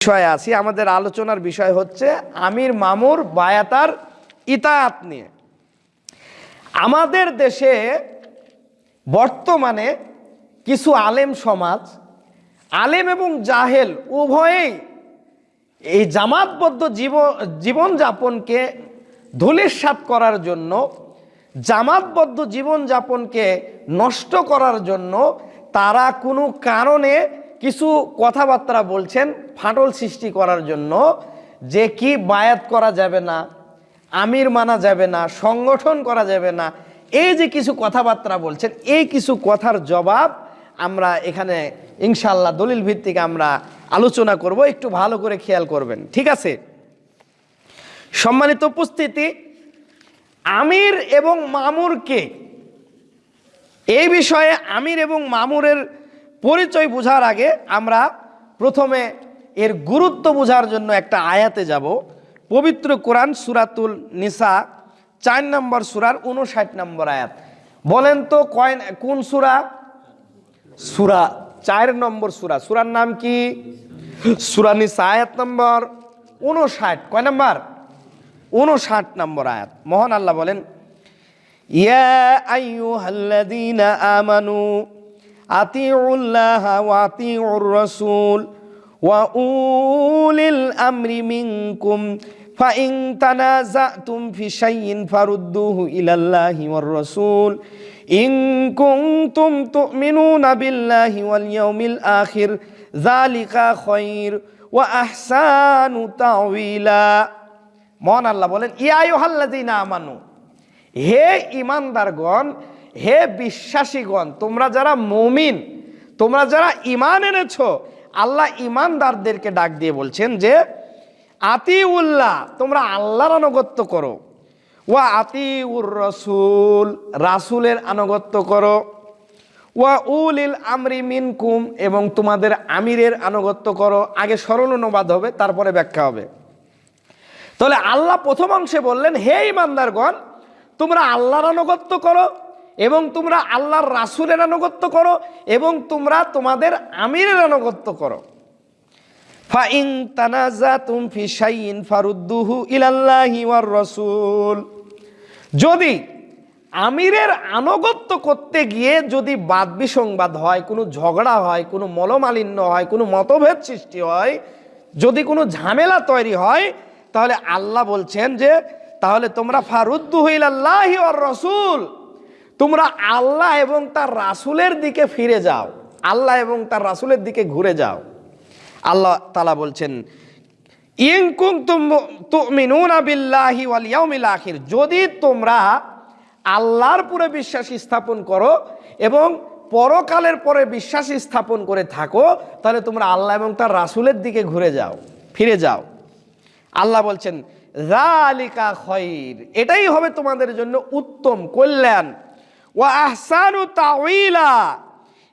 বিষয়ে আছি। আমাদের আলোচনার বিষয় হচ্ছে আমির মামুর বায়াতার ইতায়াত নিয়ে। আমাদের দেশে বর্তমানে কিছু আলেম সমাজ, আলেম এবং জাহেল উভয়েই এই জামাতবদ্ধ জীবন, জীবনযাপনকে ধূলিসাৎ করার জন্য, জামাতবদ্ধ জীবনযাপনকে নষ্ট করার জন্য তারা কোনো কারণে কিছু কথাবার্তা বলছেন ফাটল সৃষ্টি করার জন্য যে কি বায়াত করা যাবে না, আমির মানা যাবে না, সংগঠন করা যাবে না, এই যে কিছু কথাবার্তা বলছেন, এই কিছু কথার জবাব আমরা এখানে ইনশাল্লাহ দলিল ভিত্তিক আমরা আলোচনা করব, একটু ভালো করে খেয়াল করবেন, ঠিক আছে? সম্মানিত উপস্থিতি, আমির এবং মামুরকে, এই বিষয়ে আমির এবং মামুরের পরিচয় বোঝার আগে আমরা প্রথমে এর গুরুত্ব বোঝার জন্য একটা আয়াতে যাব। পবিত্র কোরআন সুরাতুল নিসা, চার নম্বর সুরার উনষাট নম্বর আয়াত। বলেন তো কয় কোন সুরা? সুরা চার নম্বর সুরা। সুরার নাম কি? সুরা নিসা আয়াত নম্বর উনষাট কয় নম্বর? উনষাট নম্বর আয়াত। মহান আল্লাহ বলেন, ইয়া আইয়ুহাল্লাযীনা আমানু আতিউল্লাহ ওয়াতিউর রসুল ওয়া উলিল আমরি মিনকুম ফাইন তানাজাতুম ফি শাইইন ফারুদ্দুহু ইলাল্লাহি ওয়ার রাসূল, ইন কুনতুম তুমিনুনা বিল্লাহি ওয়াল ইয়াউমিল আখির, যালিকা খায়র ওয়া আহসানু তাওয়িলা। মহান আল্লাহ বলেন, ইয়া আইয়ুহাল্লাযিনা আমানু, হে ঈমানদারগণ হে বিশ্বাসীগণ, তোমরা যারা মুমিন, তোমরা যারা ইমান এনেছো, আল্লাহ ইমানদারদেরকে ডাক দিয়ে বলছেন যে, আতিউল্লাহ, তোমরা আল্লাহর আনুগত্য করো। ওয়া আতিউর রসুল, রাসুলের আনুগত্য করো। ওয়া উলিল আমরি মিনকুম, এবং তোমাদের আমিরের আনুগত্য করো। আগে সরল অনুবাদ হবে, তারপরে ব্যাখ্যা হবে। তাহলে আল্লাহ প্রথম অংশে বললেন, হে ইমানদারগণ তোমরা আল্লাহর আনুগত্য করো এবং তোমরা আল্লাহর রাসুলের আনুগত্য করো এবং তোমরা তোমাদের আমিরের আনুগত্য করো। ফারুদ্দুহু রাসূল। যদি আমিরের আনুগত্য করতে গিয়ে যদি বাদ বিসংবাদ হয়, কোনো ঝগড়া হয়, কোনো মলমালিন্য হয়, কোনো মতভেদ সৃষ্টি হয়, যদি কোনো ঝামেলা তৈরি হয়, তাহলে আল্লাহ বলছেন যে, তাহলে তোমরা ফারুদ্দু হইলাল্লাহি ওর রসুল। তোমরা আল্লাহ এবং তার রাসুলের দিকে ফিরে যাও। আল্লাহ এবং তার রাসুলের দিকে ঘুরে যাও। আল্লাহ তালা বলছেন আখির। যদি তোমরা আল্লাহর পুরে বিশ্বাস স্থাপন করো এবং পরকালের পরে বিশ্বাস স্থাপন করে থাকো, তাহলে তোমরা আল্লাহ এবং তার রাসুলের দিকে ঘুরে যাও, ফিরে যাও। আল্লাহ বলছেন রালিকা খৈর। এটাই হবে তোমাদের জন্য উত্তম কল্যাণ। ও আহসানু তাউইলা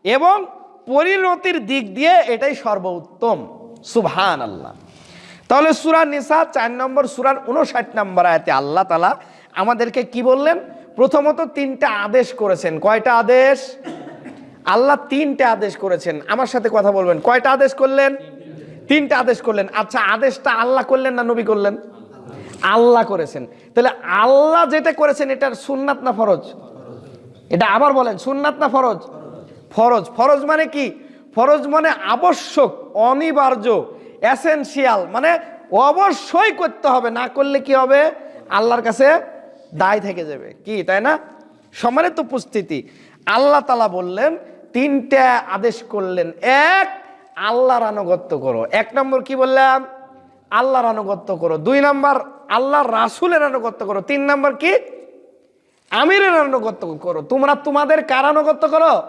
এবং পরিণতির দিক দিয়ে এটাই সর্বোত্তম। সুবহান আল্লাহ তাহলে সুরা নিসা চার নম্বর, সুরার উনষাট নম্বর আয়তে আল্লাহ তালা আমাদেরকে কি বললেন? প্রথমত তিনটা আদেশ করেছেন। কয়টা আদেশ? আল্লাহ তিনটা আদেশ করেছেন। আমার সাথে কথা বলবেন। কয়টা আদেশ করলেন? তিনটা আদেশ করলেন। আচ্ছা আদেশটা আল্লাহ করলেন না নবী করলেন? আল্লাহ করেছেন। তাহলে আল্লাহ যেটা করেছেন, এটার সুন্নাত না ফরজ? এটা আবার বলেন, সুন্নাত না ফরজ? ফরজ। ফরজ মানে কি? ফরজ মানে আবশ্যক, অনিবার্য এসেনশিয়াল মানে অবশ্যই করতে হবে, না করলে কি হবে? আল্লাহর কাছে দায় থেকে যাবে। কি, তাই না? সম্মানিত উপস্থিতি, আল্লাহ তালা বললেন, তিনটা আদেশ করলেন। এক, আল্লাহর আনুগত্য করো। এক নম্বর কি বললাম? আল্লাহর আনুগত্য করো। দুই নম্বর, আল্লাহর রাসুলের আনুগত্য করো। তিন নম্বর কি? আমিরের আনুগত্য করো। তোমরা তোমাদের কার আনুগত্য করো?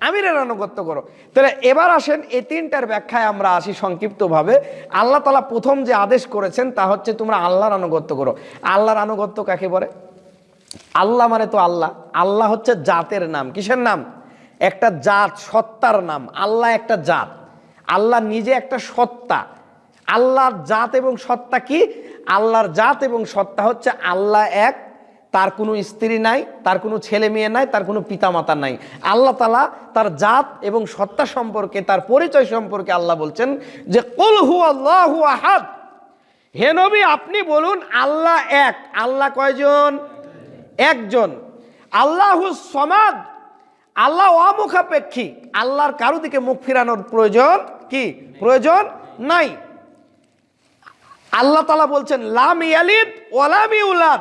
আমিরের আনুগত্য করো। তাহলে এবার আসেন, এই তিনটার ব্যাখ্যায় আমরা আসি সংক্ষিপ্তভাবে। আল্লাহ তালা প্রথম যে আদেশ করেছেন, তা হচ্ছে তোমরা আল্লাহর আনুগত্য করো। আল্লাহর আনুগত্য কাকে বলে? আল্লাহ মানে তো আল্লাহ। আল্লাহ হচ্ছে জাতের নাম। কিসের নাম? একটা জাত, সত্তার নাম। আল্লাহ একটা জাত। আল্লাহ নিজে একটা সত্তা। আল্লাহর জাত এবং সত্তা কি? আল্লাহর জাত এবং সত্তা হচ্ছে আল্লাহ এক তার কোনো স্ত্রী নাই, তার কোনো ছেলে মেয়ে নাই, তার কোনো পিতামাতা নাই। আল্লাহ তালা তার জাত এবং সত্তা সম্পর্কে, তার পরিচয় সম্পর্কে আল্লাহ বলছেন যে, কল হু আল্লাহ আহাদ। হে নবী, আপনি বলুন, আল্লাহ এক, আল্লাহ কয়জন? একজন। আল্লাহ সমাদ, আল্লাহ অমুখাপেক্ষী। আল্লাহর কারও দিকে মুখ ফিরানোর প্রয়োজন কি? প্রয়োজন নাই। আল্লাহ তালা বলছেন, লাম ইয়ালিদ ওয়ালাম ইউলাদ।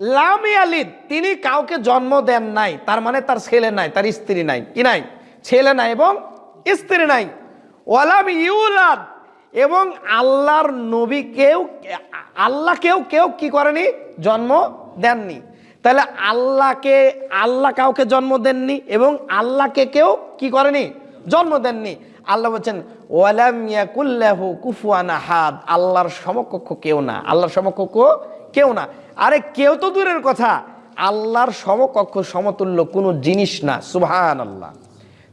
লাম ইয়ালিদ, তিনি কাউকে জন্ম দেন নাই, তার মানে তার ছেলে নাই, তার স্ত্রী নাই, কি নাই? ছেলে নাই এবং স্ত্রী নাই। ওয়ালাম ইউলাদ এবং আল্লাহর নবীকেও আল্লাহকেও কেউ কি করেনি? জন্ম দেননি। তাহলে আল্লাহকে, আল্লাহ কাউকে জন্ম দেননি, এবং আল্লাহকে কেউ কি করেনি? জন্ম দেননি। আল্লাহ বলছেন, ওয়ালাম ইয়াকুল্লাহু কুফুয়ান আহাদ, আল্লাহর সমকক্ষ কেউ না, আল্লাহর সমকক্ষ কেউ না। আরে কেউ তো দূরের কথা। আল্লাহর সমকক্ষ, সমতুল্য কোনো জিনিস না সুহান আল্লাহ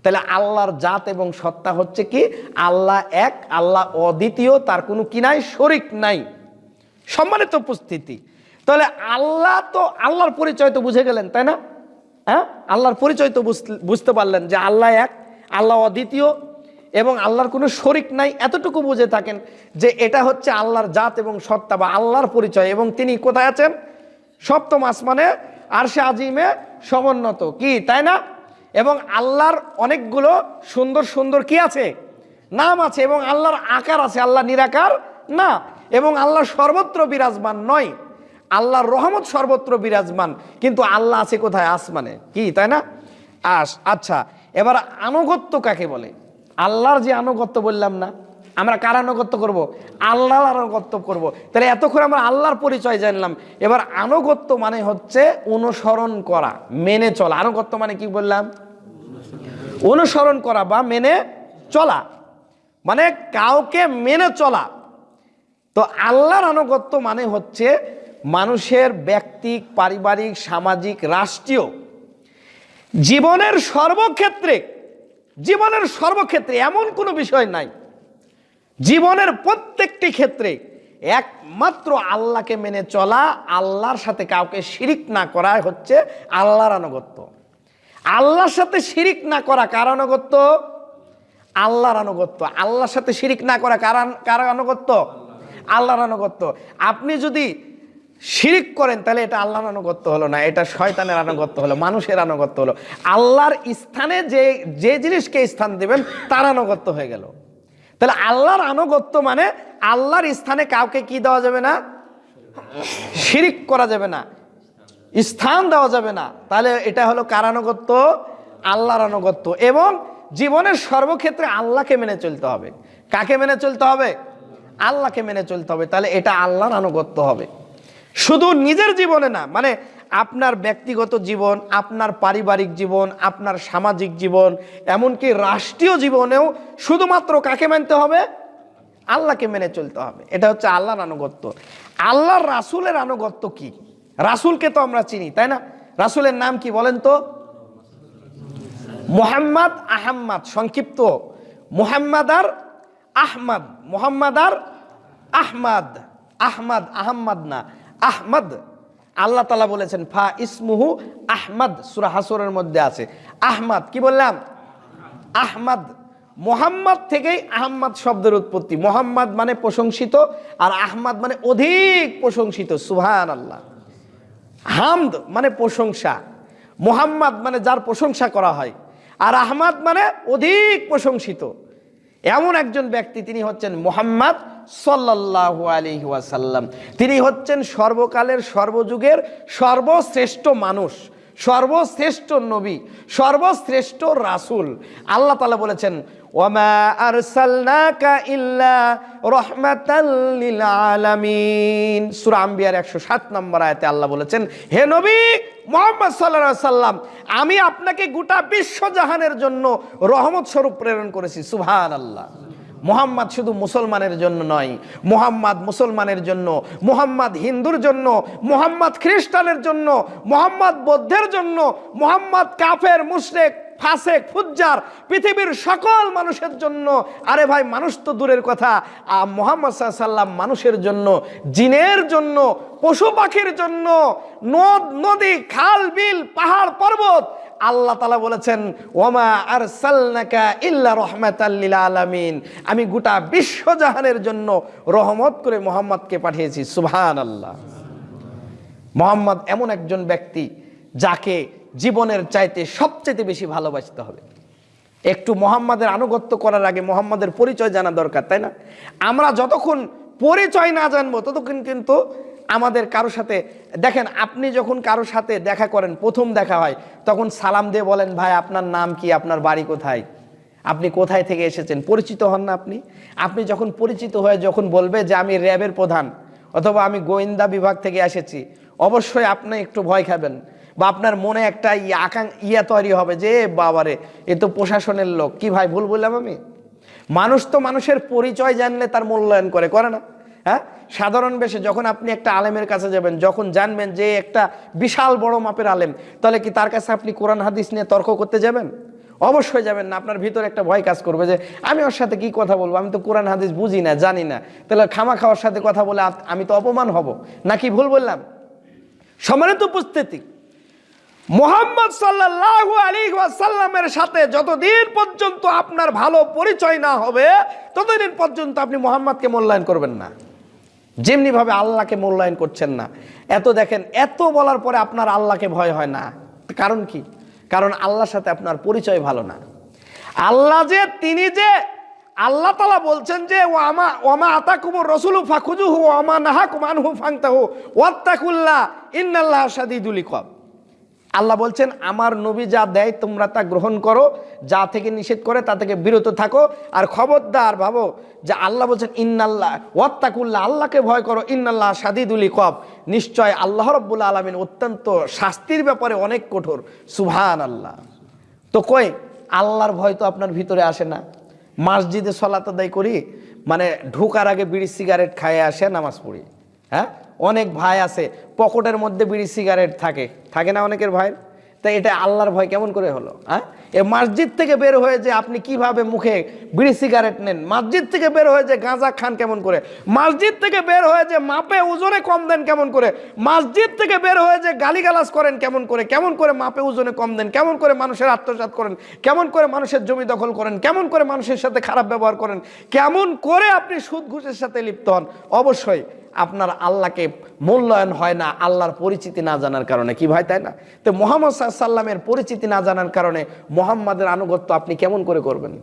তাহলে আল্লাহর জাত এবং সত্তা হচ্ছে কি? আল্লাহ এক, আল্লাহ অদ্বিতীয়, তার কোনো কি নাই? শরিক নাই। সম্মানিত উপস্থিতি। তাহলে আল্লাহ তো, আল্লাহর পরিচয় তো বুঝে গেলেন, তাই না? হ্যাঁ? আল্লাহর পরিচয় তো বুঝতে- বুঝতে পারলেন যে আল্লাহ এক, আল্লাহ অদ্বিতীয় এবং আল্লাহর কোনো শরিক নাই এতটুকু বুঝে থাকেন যে এটা হচ্ছে আল্লাহর জাত এবং সত্তা বা আল্লাহর পরিচয় এবং তিনি কোথায় আছেন? সপ্তম আসমানে আরশে আজিমে সমুন্নত। কি, তাই না? এবং আল্লাহর অনেকগুলো সুন্দর সুন্দর কি আছে? নাম আছে এবং আল্লাহর আকার আছে আল্লাহ নিরাকার না। এবং আল্লাহ সর্বত্র বিরাজমান নয়। আল্লাহর রহমত সর্বত্র বিরাজমান, কিন্তু আল্লাহ আছে কোথায়? আসমানে। কি, তাই না? আস আচ্ছা এবার আনুগত্য কাকে বলে? আল্লাহর যে আনুগত্য বললাম না, আমরা কার আনুগত্য করব? আল্লাহর আনুগত্য করব। তাহলে এতক্ষণ আমরা আল্লাহর পরিচয় জানলাম। এবার আনুগত্য মানে হচ্ছে অনুসরণ করা, মেনে চলা। আনুগত্য মানে কি বললাম? অনুসরণ করা বা মেনে চলা। মানে কাউকে মেনে চলা। তো আল্লাহর আনুগত্য মানে হচ্ছে মানুষের ব্যক্তিক, পারিবারিক, সামাজিক, রাষ্ট্রীয় জীবনের সর্বক্ষেত্রে জীবনের সর্বক্ষেত্রে এমন কোনো বিষয় নাই। জীবনের প্রত্যেকটি ক্ষেত্রে একমাত্র আল্লাহকে মেনে চলা, আল্লাহর সাথে কাউকে শিরিক না করা হচ্ছে আল্লাহর আনুগত্য। আল্লাহর সাথে শিরিক না করা কার আনুগত্য? আল্লাহর আনুগত্য। আল্লাহর সাথে শিরিক না করা কার কার আনুগত্য? আল্লাহর আনুগত্য। আপনি যদি শিরিক করেন, তাহলে এটা আল্লাহর আনুগত্য হলো না, এটা শয়তানের আনুগত্য হলো, মানুষের আনুগত্য হলো। আল্লাহর স্থানে যে যে জিনিসকে স্থান দেবেন, তার আনুগত্য হয়ে গেল। তাহলে আল্লাহর আনুগত্য মানে আল্লাহর স্থানে কাউকে কি দেওয়া যাবে না? শিরিক করা যাবে না। স্থান দেওয়া যাবে না। তাহলে এটা হলো কার আনুগত্য? আল্লাহর আনুগত্য। এবং জীবনের সর্বক্ষেত্রে আল্লাহকে মেনে চলতে হবে। কাকে মেনে চলতে হবে? আল্লাহকে মেনে চলতে হবে। তাহলে এটা আল্লাহর আনুগত্য হবে। শুধু নিজের জীবনে না মানে আপনার ব্যক্তিগত জীবন, আপনার পারিবারিক জীবন, আপনার সামাজিক জীবন, এমনকি রাষ্ট্রীয় জীবনেও শুধুমাত্র কাকে মানতে হবে? আল্লাহকে মেনে চলতে হবে। এটা হচ্ছে আল্লাহর আনুগত্য। আল্লাহর রাসুলের আনুগত্য কি? রাসূলকে তো আমরা চিনি, তাই না? রাসূলের নাম কি বলেন তো? মোহাম্মদ আহম্মদ, সংক্ষিপ্ত। মোহাম্মদ আর আহমদ মোহাম্মদ আর আহমদ আহমদ আহম্মদ না। আহমদ। আল্লাহ তালা বলেছেন, ফা ইসমুহু আহমদ। সুরা হাসরের মধ্যে আছে। আহমদ, কি বললাম? আহমদ। মোহাম্মদ থেকেই আহম্মদ শব্দের উৎপত্তি। মোহাম্মদ মানে প্রশংসিত আর আহমদ মানে অধিক প্রশংসিত। সুহান আল্লাহ হামদ মানে প্রশংসা। মোহাম্মদ মানে যার প্রশংসা করা হয়। আর আহমদ মানে অধিক প্রশংসিত। এমন একজন ব্যক্তি, তিনি হচ্ছেন মোহাম্মদ। সাল্লাল্লাহু আলাইহি ওয়াসাল্লাম। তিনি হচ্ছেন সর্বকালের সর্বযুগের সর্বশ্রেষ্ঠ মানুষ, সর্বশ্রেষ্ঠ নবী, সর্বশ্রেষ্ঠ রাসূল। আল্লাহ তাআলা বলেছেন ওয়ামা আরসালনাকা ইল্লা রাহমাতাল লিল আলামিন। সূরা আম্বিয়ার 107 নম্বর আয়াতে আল্লাহ বলেছেন, হে নবী মোহাম্মদ সাল্লাল্লাহু সাল্লাম আমি আপনাকে গোটা বিশ্বজাহানের জন্য রহমত স্বরূপ প্রেরণ করেছি। সুবহানাল্লাহ। মোহাম্মদ শুধু মুসলমানের জন্য নয় মোহাম্মদ মুসলমানের জন্য মোহাম্মদ হিন্দুর জন্য মোহাম্মদ খ্রিস্টানের জন্য মোহাম্মদ বৌদ্ধের জন্য মোহাম্মদ কাফের মুশরেক ফাসেক ফুজ্জার পৃথিবীর সকল মানুষের জন্য। আরে ভাই মানুষ তো দূরের কথা। আ, মোহাম্মদ সাল্লাম মানুষের জন্য জিনের জন্য পশু পাখির জন্য নদ নদী খাল বিল পাহাড় পর্বত আল্লাহ তালা বলেছেন, ওমা আর সাল্লাকা ইল্লা রহমাতাল্লিল আলামিন। আমি গোটা বিশ্বজাহানের জন্য রহমত করে মোহাম্মদকে পাঠিয়েছি সুবহান আল্লাহ মোহাম্মদ এমন একজন ব্যক্তি যাকে জীবনের চাইতে সবচেয়ে বেশি ভালোবাসতে হবে। একটু মোহাম্মদের আনুগত্য করার আগে মোহাম্মদের পরিচয় জানা দরকার, তাই না? আমরা যতক্ষণ পরিচয় না জানব, ততক্ষণ কিন্তু আমাদের কারও সাথে, দেখেন আপনি যখন কারও সাথে দেখা করেন, প্রথম দেখা হয়, তখন সালাম দিয়ে বলেন, ভাই, আপনার নাম কি? আপনার বাড়ি কোথায়? আপনি কোথায় থেকে এসেছেন? পরিচিত হন না আপনি? আপনি যখন পরিচিত হয়ে যখন বলবে যে, আমি র্যাবের প্রধান অথবা আমি গোয়েন্দা বিভাগ থেকে এসেছি, অবশ্যই আপনি একটু ভয় খাবেন বা আপনার মনে একটা আকাং ইয়া তৈরি হবে যে বাবারে, এ তো প্রশাসনের লোক। কি ভাই, ভুল বললাম আমি? মানুষ তো মানুষের পরিচয় জানলে তার মূল্যায়ন করে করে না হ্যাঁ? সাধারণ বেশে যখন আপনি একটা আলেমের কাছে যাবেন, যখন জানবেন যে একটা বিশাল বড় মাপের আলেম, তাহলে কি তার কাছে আপনি কোরআন, হাদিস নিয়ে তর্ক করতে যাবেন? অবশ্যই যাবেন না, আপনার ভিতরে একটা ভয় কাজ করবে যে, আমি ওর সাথে কি কথা বলব? আমি তো কোরআন, হাদিস বুঝি না, জানি না। তাহলে খামা খাওয়ার সাথে কথা বলে আমি তো অপমান হব। নাকি ভুল বললাম? সম্মানিত উপস্থিতি, মোহাম্মদ সাল্লাল্লাহু আলী ওয়াসাল্লামের সাথে যতদিন পর্যন্ত আপনার ভালো পরিচয় না হবে, ততদিন পর্যন্ত আপনি মোহাম্মদকে মূল্যায়ন করবেন না। যেমনিভাবে আল্লাহকে মূল্যায়ন করছেন না। এত দেখেন, এত বলার পরে আপনার আল্লাহকে ভয় হয় না। কারণ কি? কারণ আল্লাহর সাথে আপনার পরিচয় ভালো না। আল্লাহ যে, তিনি যে, আল্লাহ তালা বলছেন যে ও আমা ওমা আতা কুমুর রসুল ফাঁকুজু ফাখুজুহু ওমা নাহা কুমান হু ফাংতা হু ওয়াত্তাকুল্লাহ, ইন্নাল্লাহ সাদিদুল ইকব আল্লাহ বলছেন, আমার নবী যা দেয় তোমরা তা গ্রহণ করো, যা থেকে নিষেধ করে তা থেকে বিরত থাকো। আর খবরদার ভাবো যে আল্লাহ বলছেন, ইন্নাল্লাহ, ওয়াত্তাকুল্লাহ, আল্লাহকে ভয় করো, ইন্নাল্লাহ সাদিদুল ইকব। নিশ্চয় আল্লাহ রব্বুল আলমিন অত্যন্ত শাস্তির ব্যাপারে অনেক কঠোর। সুভান আল্লাহ তো কই, আল্লাহর ভয় তো আপনার ভিতরে আসে না। মসজিদে সলাত আদায় করি মানে ঢোকার আগে বিড়ি, সিগারেট খায় আসে, নামাজ পড়ি। হ্যাঁ? অনেক ভাই আছে, পকেটের মধ্যে বিড়ি সিগারেট থাকে। থাকে না অনেকের ভাই তাই এটা আল্লাহর ভয়, কেমন করে হলো হ্যাঁ? এ মসজিদ থেকে বের হয়ে যে আপনি কীভাবে মুখে বিড়ি সিগারেট নেন, মসজিদ থেকে বের হয়ে যে গাঁজা খান কেমন করে, মসজিদ থেকে বের হয়ে যে মাপে ওজনে কম দেন কেমন করে, মসজিদ থেকে বের হয়ে যে গালিগালাজ করেন কেমন করে কেমন করে মাপে ওজনে কম দেন, কেমন করে মানুষের আত্মসাৎ করেন, কেমন করে মানুষের জমি দখল করেন, কেমন করে মানুষের সাথে খারাপ ব্যবহার করেন, কেমন করে আপনি সুদ ঘুষের সাথে লিপ্ত হন, অবশ্যই আপনার আল্লাহকে মূল্যায়ন হয় না, আল্লাহর পরিচিতি না জানার কারণে। কি ভাই, তাই না? তো মোহাম্মদ সাল্লামের পরিচিতি না জানার কারণে মোহাম্মদের আনুগত্য আপনি কেমন করে করবেন?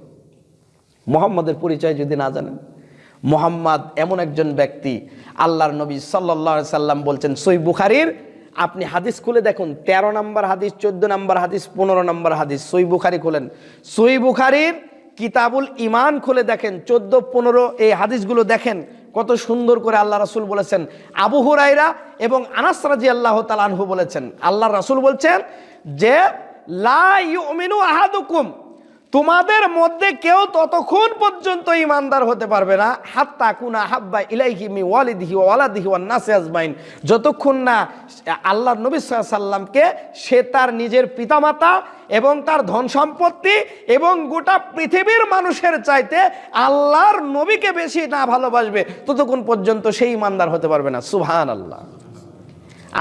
মোহাম্মদের পরিচয় যদি না জানেন। মোহাম্মদ এমন একজন ব্যক্তি, আল্লাহর নবী সাল্লাহ সাল্লাম বলছেন সই বুখারির, আপনি হাদিস খুলে দেখুন ১৩ নম্বর হাদিস, চোদ্দ নম্বর হাদিস, পনেরো নম্বর হাদিস সই বুখারি খুলেন। সই বুখারির কিতাবুল ইমান খুলে দেখেন, চোদ্দ, পনেরো এই হাদিসগুলো দেখেন, কত সুন্দর করে আল্লাহ রাসুল বলেছেন। আবু হুরাইরা এবং আনাস রাজি আল্লাহ তালানহু বলেছেন আল্লাহ রাসুল বলছেন যে লা ইউমিনু আহাদুকুম। তোমাদের মধ্যে কেউ ততক্ষণ পর্যন্ত ইমানদার হতে পারবে না। হাত্তা কুনা হাব্বা ইলাইহি মি ওয়ালিদিহি ওয়া ওয়ালাদিহি ওয়ান নাসি আজমাইন। যতক্ষণ না আল্লাহ নবী সাল্লামকে সে তার নিজের পিতামাতা এবং তার ধন সম্পত্তি এবং গোটা পৃথিবীর মানুষের চাইতে আল্লাহর নবীকে বেশি না ভালোবাসবে, ততক্ষণ পর্যন্ত সেই ইমানদার হতে পারবে না। সুবহান আল্লাহ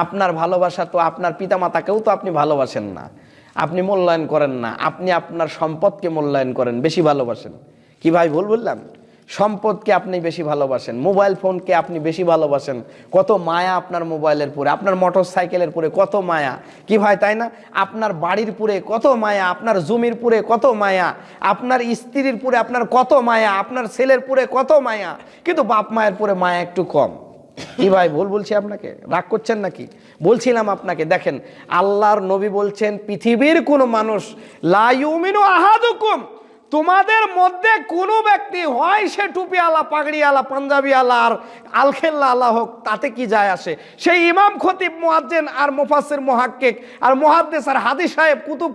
আপনার ভালোবাসা তো আপনার পিতামাতাকেও তো আপনি ভালোবাসেন না। আপনি মূল্যায়ন করেন না, আপনি আপনার সম্পদকে মূল্যায়ন করেন, বেশি ভালোবাসেন। কি ভাই, ভুল বললাম? সম্পদকে আপনি বেশি ভালোবাসেন, মোবাইল ফোনকে আপনি বেশি ভালোবাসেন। কত মায়া আপনার মোবাইলের পরে, আপনার মোটর সাইকেলের পরে কত মায়া। কি ভাই, তাই না? আপনার বাড়ির পুরে কত মায়া, আপনার জমির পুরে কত মায়া, আপনার স্ত্রীর পুরে আপনার কত মায়া, আপনার ছেলের পুরে কত মায়া। কিন্তু বাপ মায়ের পুরে মায়া একটু কম। কি ভাই, ভুল বলছি আপনাকে? রাগ করছেন নাকি? বলছিলাম আপনাকে, দেখেন, আল্লাহর নবী বলছেন, পৃথিবীর কোনো মানুষ লাইমিনো আহাদুকুম। তোমাদের মধ্যে কোনো ব্যক্তি হয় সে টুপি আলা, পাগড়ি আলা, পাঞ্জাবি আলা আর আলখেল্লা আলা হোক, তাতে কি যায় আসে? সেই ইমাম খতিব, মোয়াজ্জেন আর মুফাসসির মুহাক্কিক আর মুহাদ্দিস আর হাদিস সাহেব, কুতুব,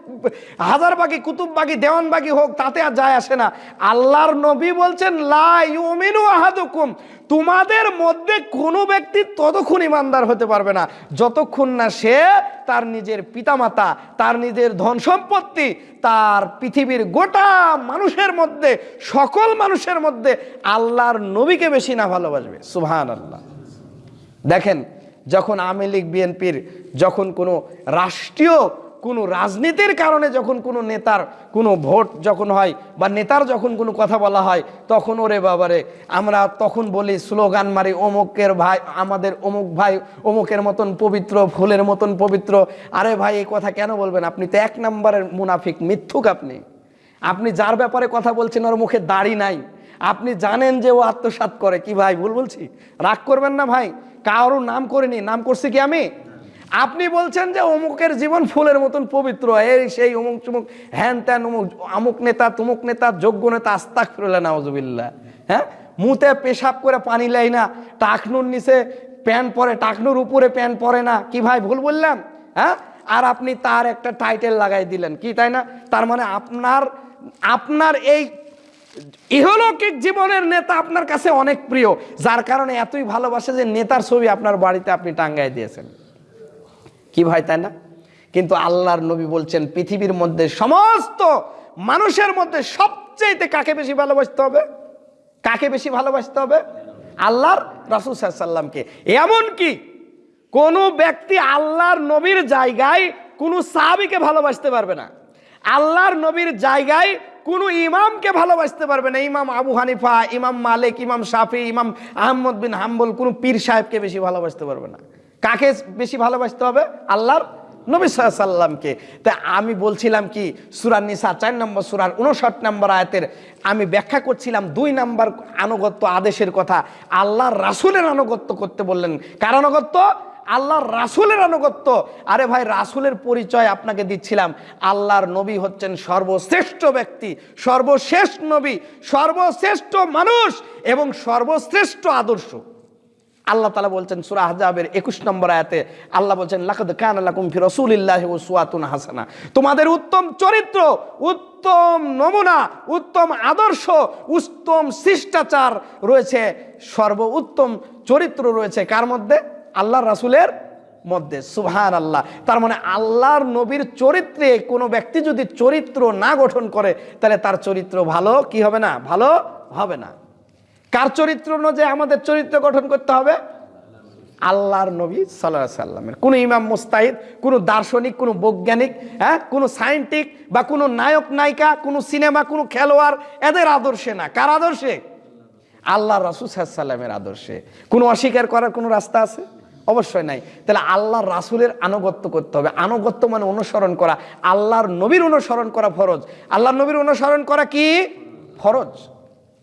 হাজারবাগি, কুতুববাগি, দেওয়ানবাগি হোক, তাতে আর যায় আসে না। আল্লাহর নবী বলছেন, লা ইউমিনু আহাদুকুম। তোমাদের মধ্যে কোনো ব্যক্তি ততক্ষণ ইমানদার হতে পারবে না। যতক্ষণ না সে তার নিজের পিতামাতা, তার নিজের ধন সম্পত্তি তার পৃথিবীর গোটা মানুষের মধ্যে, সকল মানুষের মধ্যে আল্লাহর নবীকে বেশি না ভালোবাসবে। সুবহান আল্লাহ দেখেন, যখন আওয়ামী লীগ, বিএনপির যখন কোনো রাষ্ট্রীয় কোনো রাজনীতির কারণে যখন কোনো নেতার কোনো ভোট যখন হয় বা নেতার যখন কোনো কথা বলা হয়, তখন ওরে বাবারে, আমরা তখন বলি স্লোগান মারি, অমুকের ভাই, আমাদের অমুক ভাই অমুকের মতন পবিত্র, ফুলের মতন পবিত্র। আরে ভাই, এই কথা কেন বলবেন? আপনি তো এক নম্বরের মুনাফিক, মিথ্যুক আপনি। আপনি যার ব্যাপারে কথা বলছেন ওর মুখে দাড়ি নাই। আপনি জানেন যে ও আত্মসাৎ করে। কি ভাই, ভুল বলছি? রাগ করবেন না ভাই। কারও নাম করিনি। নাম করছি কি আমি? আপনি বলছেন যে অমুকের জীবন ফুলের মতন পবিত্র। এই সেই অমুক চুমুক, হ্যান ত্যান অমুক আমুক নেতা, তুমুক নেতা, যোগ্য নেতা আস্তাক ফিরলে নাওজবিল্লা হ্যাঁ? মুতে পেশাব করে পানি লাই না। টাকনুর নিচে প্যান্ট পরে, টাকনুর উপরে প্যান্ট পরে না। কি ভাই, ভুল বললাম? হ্যাঁ? আর আপনি তার একটা টাইটেল লাগাই দিলেন। কি তাই না? তার মানে আপনার আপনার এই ইহলৌকিক জীবনের নেতা আপনার কাছে অনেক প্রিয়, যার কারণে এতই ভালোবাসে যে নেতার ছবি আপনার বাড়িতে আপনি টাঙ্গায় দিয়েছেন। কি ভাই, তাই না? কিন্তু আল্লাহর নবী বলছেন, পৃথিবীর মধ্যে সমস্ত মানুষের মধ্যে সবচেয়েতে কাকে বেশি ভালোবাসতে হবে? কাকে বেশি ভালোবাসতে হবে? আল্লাহর রাসুল সাল্লামকে এমন কি কোনো ব্যক্তি আল্লাহর নবীর জায়গায় কোনো সাহাবিকে ভালোবাসতে পারবে না। আল্লাহর নবীর জায়গায় কোনো ইমামকে ভালোবাসতে পারবে না। ইমাম আবু হানিফা, ইমাম মালিক, ইমাম শাফি, ইমাম আহমদ বিন হাম্বল কোনো পীর সাহেবকে বেশি ভালোবাসতে পারবে না। কাকে বেশি ভালোবাসতে হবে? আল্লাহর নবী সাল্লামকে তা আমি বলছিলাম কি সুরার নিসা চার নম্বর, সুরার উনষাট নম্বর আয়াতের আমি ব্যাখ্যা করছিলাম দুই নম্বর আনুগত্য আদেশের কথা। আল্লাহর রাসুলের আনুগত্য করতে বললেন। কার আনুগত্য? আল্লাহর রাসুলের আনুগত্য। আরে ভাই, রাসুলের পরিচয় আপনাকে দিচ্ছিলাম। আল্লাহর নবী হচ্ছেন সর্বশ্রেষ্ঠ ব্যক্তি, সর্বশেষ নবী, সর্বশ্রেষ্ঠ মানুষ এবং সর্বশ্রেষ্ঠ আদর্শ। আল্লাহ তালা বলছেন সুরা হাজাবের একুশ নম্বর আয়াতে, আল্লাহ বলছেন, লাকাদ কান আলাকুম ফি রাসূলিল্লাহি ওয়া সুয়াতুন হাসানা। তোমাদের উত্তম চরিত্র, উত্তম নমুনা, উত্তম আদর্শ, উত্তম শিষ্টাচার রয়েছে, সর্ব উত্তম চরিত্র রয়েছে। কার মধ্যে? আল্লাহর রাসুলের মধ্যে সুবহান আল্লাহ তার মানে আল্লাহর নবীর চরিত্রে কোনো ব্যক্তি যদি চরিত্র না গঠন করে, তাহলে তার চরিত্র ভালো কি হবে না? ভালো হবে না। কার চরিত্র অনুযায়ী আমাদের চরিত্র গঠন করতে হবে? আল্লাহর নবী সাল্লাহ সাল্লামের। কোনো ইমাম মুস্তাহিদ, কোনো দার্শনিক, কোনো বৈজ্ঞানিক হ্যাঁ কোনো সায়েন্টিক বা কোনো নায়ক, নায়িকা, কোনো সিনেমা, কোনো খেলোয়াড়, এদের আদর্শে না। কার আদর্শে? আল্লাহ রাসুল সাল্লামের আদর্শে। কোনো অস্বীকার করার কোনো রাস্তা আছে? অবশ্যই নাই। তাহলে আল্লাহর রাসুলের আনুগত্য করতে হবে। আনুগত্য মানে অনুসরণ করা। আল্লাহর নবীর অনুসরণ করা ফরজ। আল্লাহর নবীর অনুসরণ করা কি? ফরজ।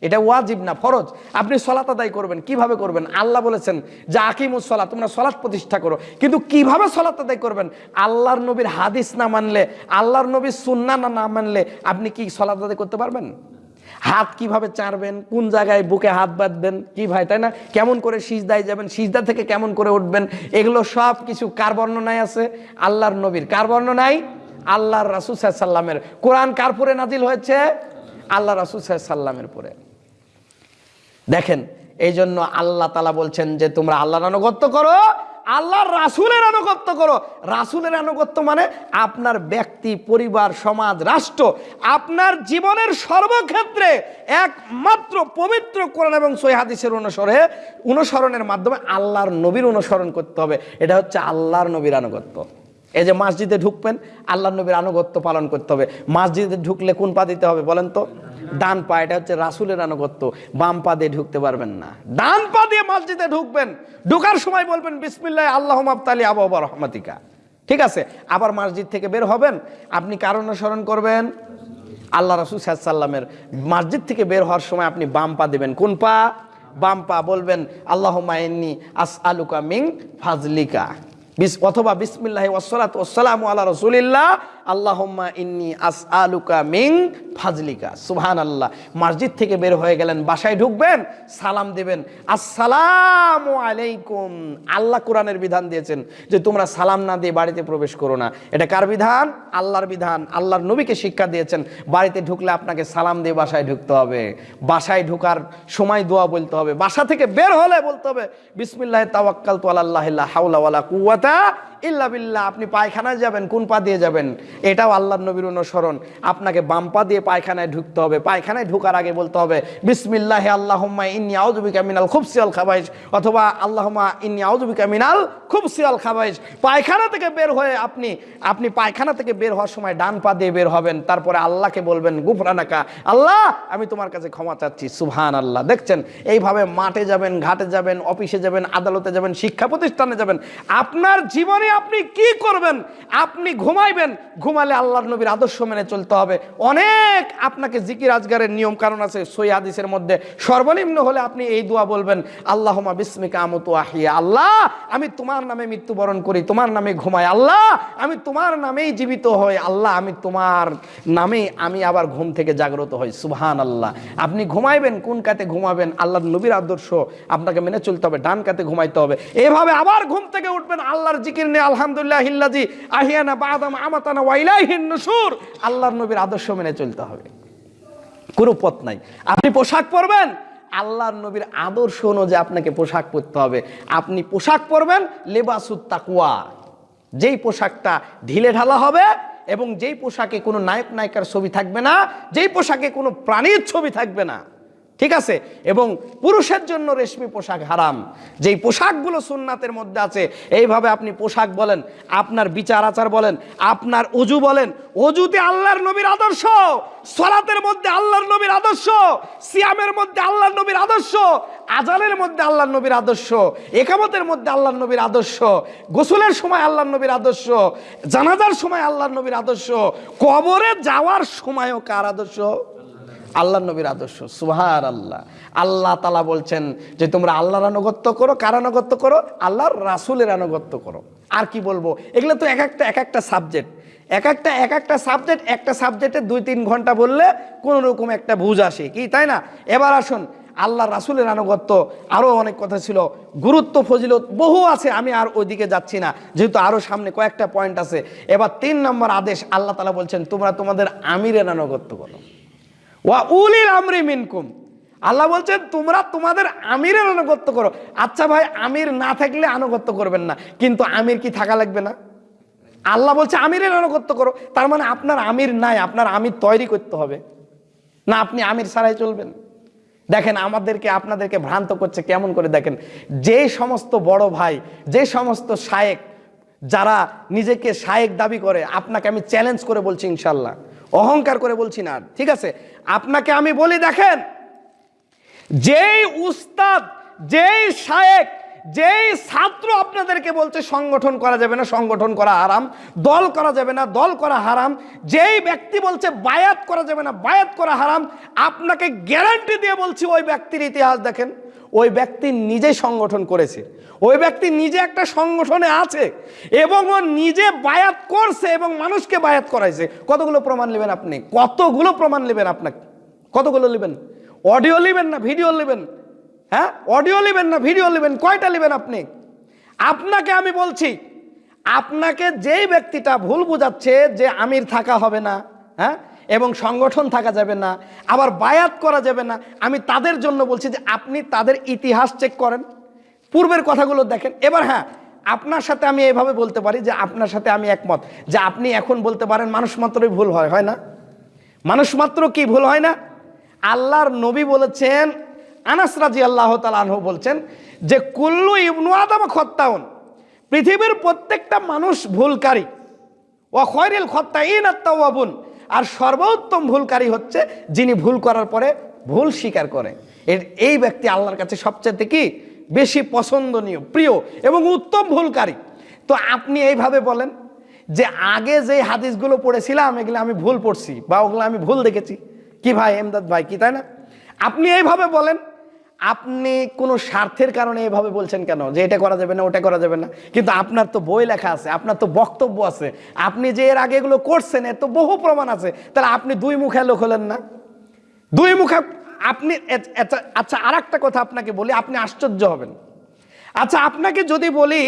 এটা ওয়াজিব না, ফরজ। আপনি সলাত আদায় করবেন। কীভাবে করবেন? আল্লাহ বলেছেন যে আকিমুস সলা তোমরা সলাৎ প্রতিষ্ঠা করো। কিন্তু কীভাবে সলাত আদায় করবেন? আল্লাহর নবীর হাদিস না মানলে, আল্লাহর নবীর সুন্না না না মানলে আপনি কি সলাত আদায় করতে পারবেন? হাত কীভাবে চাড়বেন, কোন জায়গায় বুকে হাত বাঁধবেন, কি ভাই, তাই না? কেমন করে সিজদায় যাবেন, সিজদা থেকে কেমন করে উঠবেন, এগুলো সব কিছু কার বর্ণনায় আছে? আল্লাহর নবীর। কার বর্ণনায়? আল্লাহর রাসুল সাল্লামের কোরআন কার পরে নাজিল হয়েছে? আল্লাহ রাসুল সাল্লামের পরে। দেখেন এই জন্য আল্লাহ তালা বলছেন যে তোমরা আল্লাহর আনুগত্য করো আল্লাহর রাসুলের আনুগত্য করো। রাসুলের আনুগত্য মানে আপনার ব্যক্তি, পরিবার, সমাজ, রাষ্ট্র, আপনার জীবনের সর্বক্ষেত্রে একমাত্র পবিত্র কোরআন এবং সৈহাদিসের অনুসরে অনুসরণের মাধ্যমে আল্লাহর নবীর অনুসরণ করতে হবে। এটা হচ্ছে আল্লাহর নবীর আনুগত্য। এই যে মসজিদে ঢুকবেন আল্লাহ নবীর আনুগত্য পালন করতে হবে। মসজিদে ঢুকলে কোন পা দিতে হবে বলেন তো? ডান পা, এটা হচ্ছে রাসুলের আনুগত্য। বাম পা দিয়ে ঢুকতে পারবেন না। ডান পা দিয়ে মসজিদে ঢুকবেন। ঢুকার সময় বলবেন, বিসমিল্লাহ, আল্লাহ আবতালি আবহাওয়া রহমাতিকা। ঠিক আছে? আবার মসজিদ থেকে বের হবেন। আপনি কার অনুসরণ করবেন? আল্লাহ রাসুল সাল্লামের মসজিদ থেকে বের হওয়ার সময় আপনি বাম পা দেবেন। কোন পা? বাম পা বলবেন আল্লাহ মাইনি আস আলুকা মিং ফাজলিকা। অথবা বিসমিল্লাহ ওসলাত ওসালাম আল্লাহ রসুলিল্লাহ, আল্লাহম্মা ইন্নি আস আলুকা মিং ফাজলিকা। সুবহান আল্লাহ মসজিদ থেকে বের হয়ে গেলেন, বাসায় ঢুকবেন, সালাম দেবেন। আসসালামু আলাইকুম। আল্লাহ কোরআনের বিধান দিয়েছেন যে তোমরা সালাম না দিয়ে বাড়িতে প্রবেশ করো না। এটা কার বিধান? আল্লাহর বিধান। আল্লাহর নবীকে শিক্ষা দিয়েছেন, বাড়িতে ঢুকলে আপনাকে সালাম দিয়ে বাসায় ঢুকতে হবে। বাসায় ঢোকার সময় দোয়া বলতে হবে। বাসা থেকে বের হলে বলতে হবে, বিসমিল্লাহ তাওয়াক্কাল তো আল্লাহ হাউলা ওয়ালা কুওয়াতা ইল্লা বিল্লাহ, আপনি পায়খানায় যাবেন, কোন পা দিয়ে যাবেন? এটাও আল্লাহর নবীর অনুসরণ। আপনাকে বাম পা দিয়ে পায়খানায় ঢুকতে হবে। পায়খানায় ঢোকার আগে বলতে হবে, বিসমিল্লাহ আল্লাহুম্মা ইন্নি আউযুবিকা মিনাল খুবসিয়াল খাবাইজ অথবা, আল্লাহুম্মা ইন্নি আউযুবিকা মিনাল খুবসিয়াল খাবাইজ পায়খানা থেকে বের হয়ে আপনি আপনি পায়খানা থেকে বের হওয়ার সময় ডান পা দিয়ে বের হবেন। তারপরে আল্লাহকে বলবেন, গুফরানাকা, আল্লাহ, আমি তোমার কাছে ক্ষমা চাচ্ছি। সুবহান আল্লাহ দেখছেন? এইভাবে মাঠে যাবেন, ঘাটে যাবেন, অফিসে যাবেন, আদালতে যাবেন, শিক্ষা প্রতিষ্ঠানে যাবেন। আপনার জীবনে আপনি কি করবেন? আপনি ঘুমাইবেন। ঘুমালে আল্লাহর নবীর আদর্শ মেনে চলতে হবে। অনেক আপনাকে জিকির আজগারের নিয়ম কারণ আছে সই হাদিসের মধ্যে। সর্বনিম্ন হলে আপনি এই দোয়া বলবেন আল্লাহমা বিস্মিকা আমতু আহিয়া আল্লাহ, আমি তোমার নামে মৃত্যুবরণ করি, তোমার নামে ঘুমাই। আল্লাহ, আমি তোমার নামেই জীবিত হই। আল্লাহ, আমি তোমার নামে আমি আবার ঘুম থেকে জাগ্রত হই। সুবহান আল্লাহ আপনি ঘুমাইবেন, কোন কাতে ঘুমাবেন? আল্লাহ নবীর আদর্শ আপনাকে মেনে চলতে হবে, ডান কাতে ঘুমাইতে হবে। এভাবে আবার ঘুম থেকে উঠবেন আল্লাহর জিকির নিয়ে আলহামদুলিল্লাহ হিল্লাজি আহিয়ানা বাদাম আমাতানা ওয়াইলাইহিন নুশুর আল্লাহর নবীর আদর্শ মেনে চলতে হবে। কোনো পথ নাই। আপনি পোশাক পরবেন, আল্লাহর নবীর আদর্শ অনুযায়ী আপনাকে পোশাক পরতে হবে। আপনি পোশাক পরবেন লেবাসুত তাকুয়া যেই পোশাকটা ঢিলে ঢালা হবে এবং যেই পোশাকে কোনো নায়ক নায়িকার ছবি থাকবে না, যেই পোশাকে কোনো প্রাণীর ছবি থাকবে না ঠিক আছে? এবং পুরুষের জন্য রেশমি পোশাক হারাম। যেই পোশাকগুলো সুন্নাতের মধ্যে আছে, এইভাবে আপনি পোশাক বলেন, আপনার বিচার আচার বলেন, আপনার অজু বলেন, অজুতে আল্লাহর নবীর আদর্শ, সলাতের মধ্যে আল্লাহর নবীর আদর্শ, সিয়ামের মধ্যে আল্লাহর নবীর আদর্শ, আজানের মধ্যে আল্লাহর নবীর আদর্শ, একামতের মধ্যে আল্লাহর নবীর আদর্শ, গোসলের সময় আল্লাহর নবীর আদর্শ, জানাজার সময় আল্লাহর নবীর আদর্শ, কবরে যাওয়ার সময়ও কার আদর্শ? আল্লাহ নবীর আদর্শ সুহার আল্লাহ আল্লাহ তালা বলছেন যে, তোমরা আল্লাহর আনুগত্য করো, কার আনুগত্য করো? আল্লাহর রাসুলের আনুগত্য করো। আর কি বলব? এগুলো তো এক একটা এক একটা সাবজেক্ট এক একটা এক একটা সাবজেক্ট একটা সাবজেক্টে দুই তিন ঘণ্টা বললে কোনো রকম একটা বুঝ আসে। কি, তাই না? এবার আসুন আল্লাহ রাসুলের আনুগত্য। আরও অনেক কথা ছিল। গুরুত্ব, ফজিলত বহু আছে, আমি আর ওইদিকে যাচ্ছি না। যেহেতু আরও সামনে কয়েকটা পয়েন্ট আছে। এবার তিন নম্বর আদেশ আল্লাহ তালা বলছেন, তোমরা তোমাদের আমিরের আনুগত্য করো। ওয়া উলিল আমরি মিনকুম। আল্লাহ বলছেন, তোমরা তোমাদের আমিরের আনুগত্য করো। আচ্ছা ভাই, আমির না থাকলে আনুগত্য করবেন না, কিন্তু আমির কি থাকা লাগবে না? আল্লাহ বলছে, আমিরের আনুগত্য করো। তার মানে আপনার আমির নাই, আপনার আমির তৈরি করতে হবে। না, আপনি আমির ছাড়াই চলবেন। দেখেন, আমাদেরকে, আপনাদেরকে ভ্রান্ত করছে কেমন করে দেখেন? যে সমস্ত বড় ভাই, যে সমস্ত শায়েক, যারা নিজেকে শায়েক দাবি করে, আপনাকে আমি চ্যালেঞ্জ করে বলছি ইনশাল্লাহ অহংকার করে বলছি না। ঠিক আছে? আপনাকে আমি বলি, দেখেন, যেই উস্তাদ, যেই শায়েক, যেই ছাত্র আপনাদেরকে বলছে সংগঠন করা যাবে না, সংগঠন করা হারাম, দল করা যাবে না, দল করা হারাম, যেই ব্যক্তি বলছে বায়াত করা যাবে না, বায়াত করা হারাম, আপনাকে গ্যারান্টি দিয়ে বলছি ওই ব্যক্তির ইতিহাস দেখেন। ওই ব্যক্তি নিজে সংগঠন করেছে। ওই ব্যক্তি নিজে একটা সংগঠনে আছে এবং ও নিজে বায়াত করছে এবং মানুষকে বায়াত করাইছে। কতগুলো প্রমাণ নেবেন আপনি? কতগুলো প্রমাণ নেবেন আপনাকে? কতগুলো নেবেন? অডিও নেবেন না, ভিডিও নেবেন? হ্যাঁ? অডিও নেবেন না, ভিডিও নেবেন? কয়টা নেবেন আপনি? আপনাকে আমি বলছি, আপনাকে যেই ব্যক্তিটা ভুল বোঝাচ্ছে যে আমির থাকা হবে না হ্যাঁ? এবং সংগঠন থাকা যাবে না, আবার বায়াত করা যাবে না। আমি তাদের জন্য বলছি যে আপনি তাদের ইতিহাস চেক করেন, পূর্বের কথাগুলো দেখেন। এবার হ্যাঁ আপনার সাথে আমি এভাবে বলতে পারি যে আপনার সাথে আমি একমত, যে আপনি এখন বলতে পারেন মানুষ মাত্রই ভুল হয় হয় না? মানুষ মাত্র কি ভুল হয় না? আল্লাহর নবী বলেছেন, আনাস রাজি আল্লাহ তালাহ বলছেন যে, কুল্লু ইবনু আদম খত্তাউন, পৃথিবীর প্রত্যেকটা মানুষ ভুলকারী। ও খয়রিল খত্তা ইন আত্মাবুন আর সর্বোত্তম ভুলকারী হচ্ছে যিনি ভুল করার পরে ভুল স্বীকার করে। এর এই ব্যক্তি আল্লাহর কাছে সবচেয়ে কি? বেশি পছন্দনীয়, প্রিয় এবং উত্তম ভুলকারী। তো আপনি এইভাবে বলেন যে আগে যে হাদিসগুলো পড়েছিলাম, এগুলো আমি ভুল পড়ছি বা ওগুলো আমি ভুল দেখেছি। কি ভাই, এমদাদ ভাই, কি, তাই না? আপনি এইভাবে বলেন আপনি কোনো স্বার্থের কারণে এভাবে বলছেন কেন? যে এটা করা যাবে না, ওটা করা যাবে না। কিন্তু আপনার তো বই লেখা আছে, আপনার তো বক্তব্য আছে। আপনি যে এর আগে এগুলো করছেন, এর তো বহু প্রমাণ আছে। তাহলে আপনি দুই মুখে লোক হলেন না? দুই মুখে আপনি আচ্ছা আর একটা কথা আপনাকে বলি, আপনি আশ্চর্য হবেন। আচ্ছা আপনাকে যদি বলি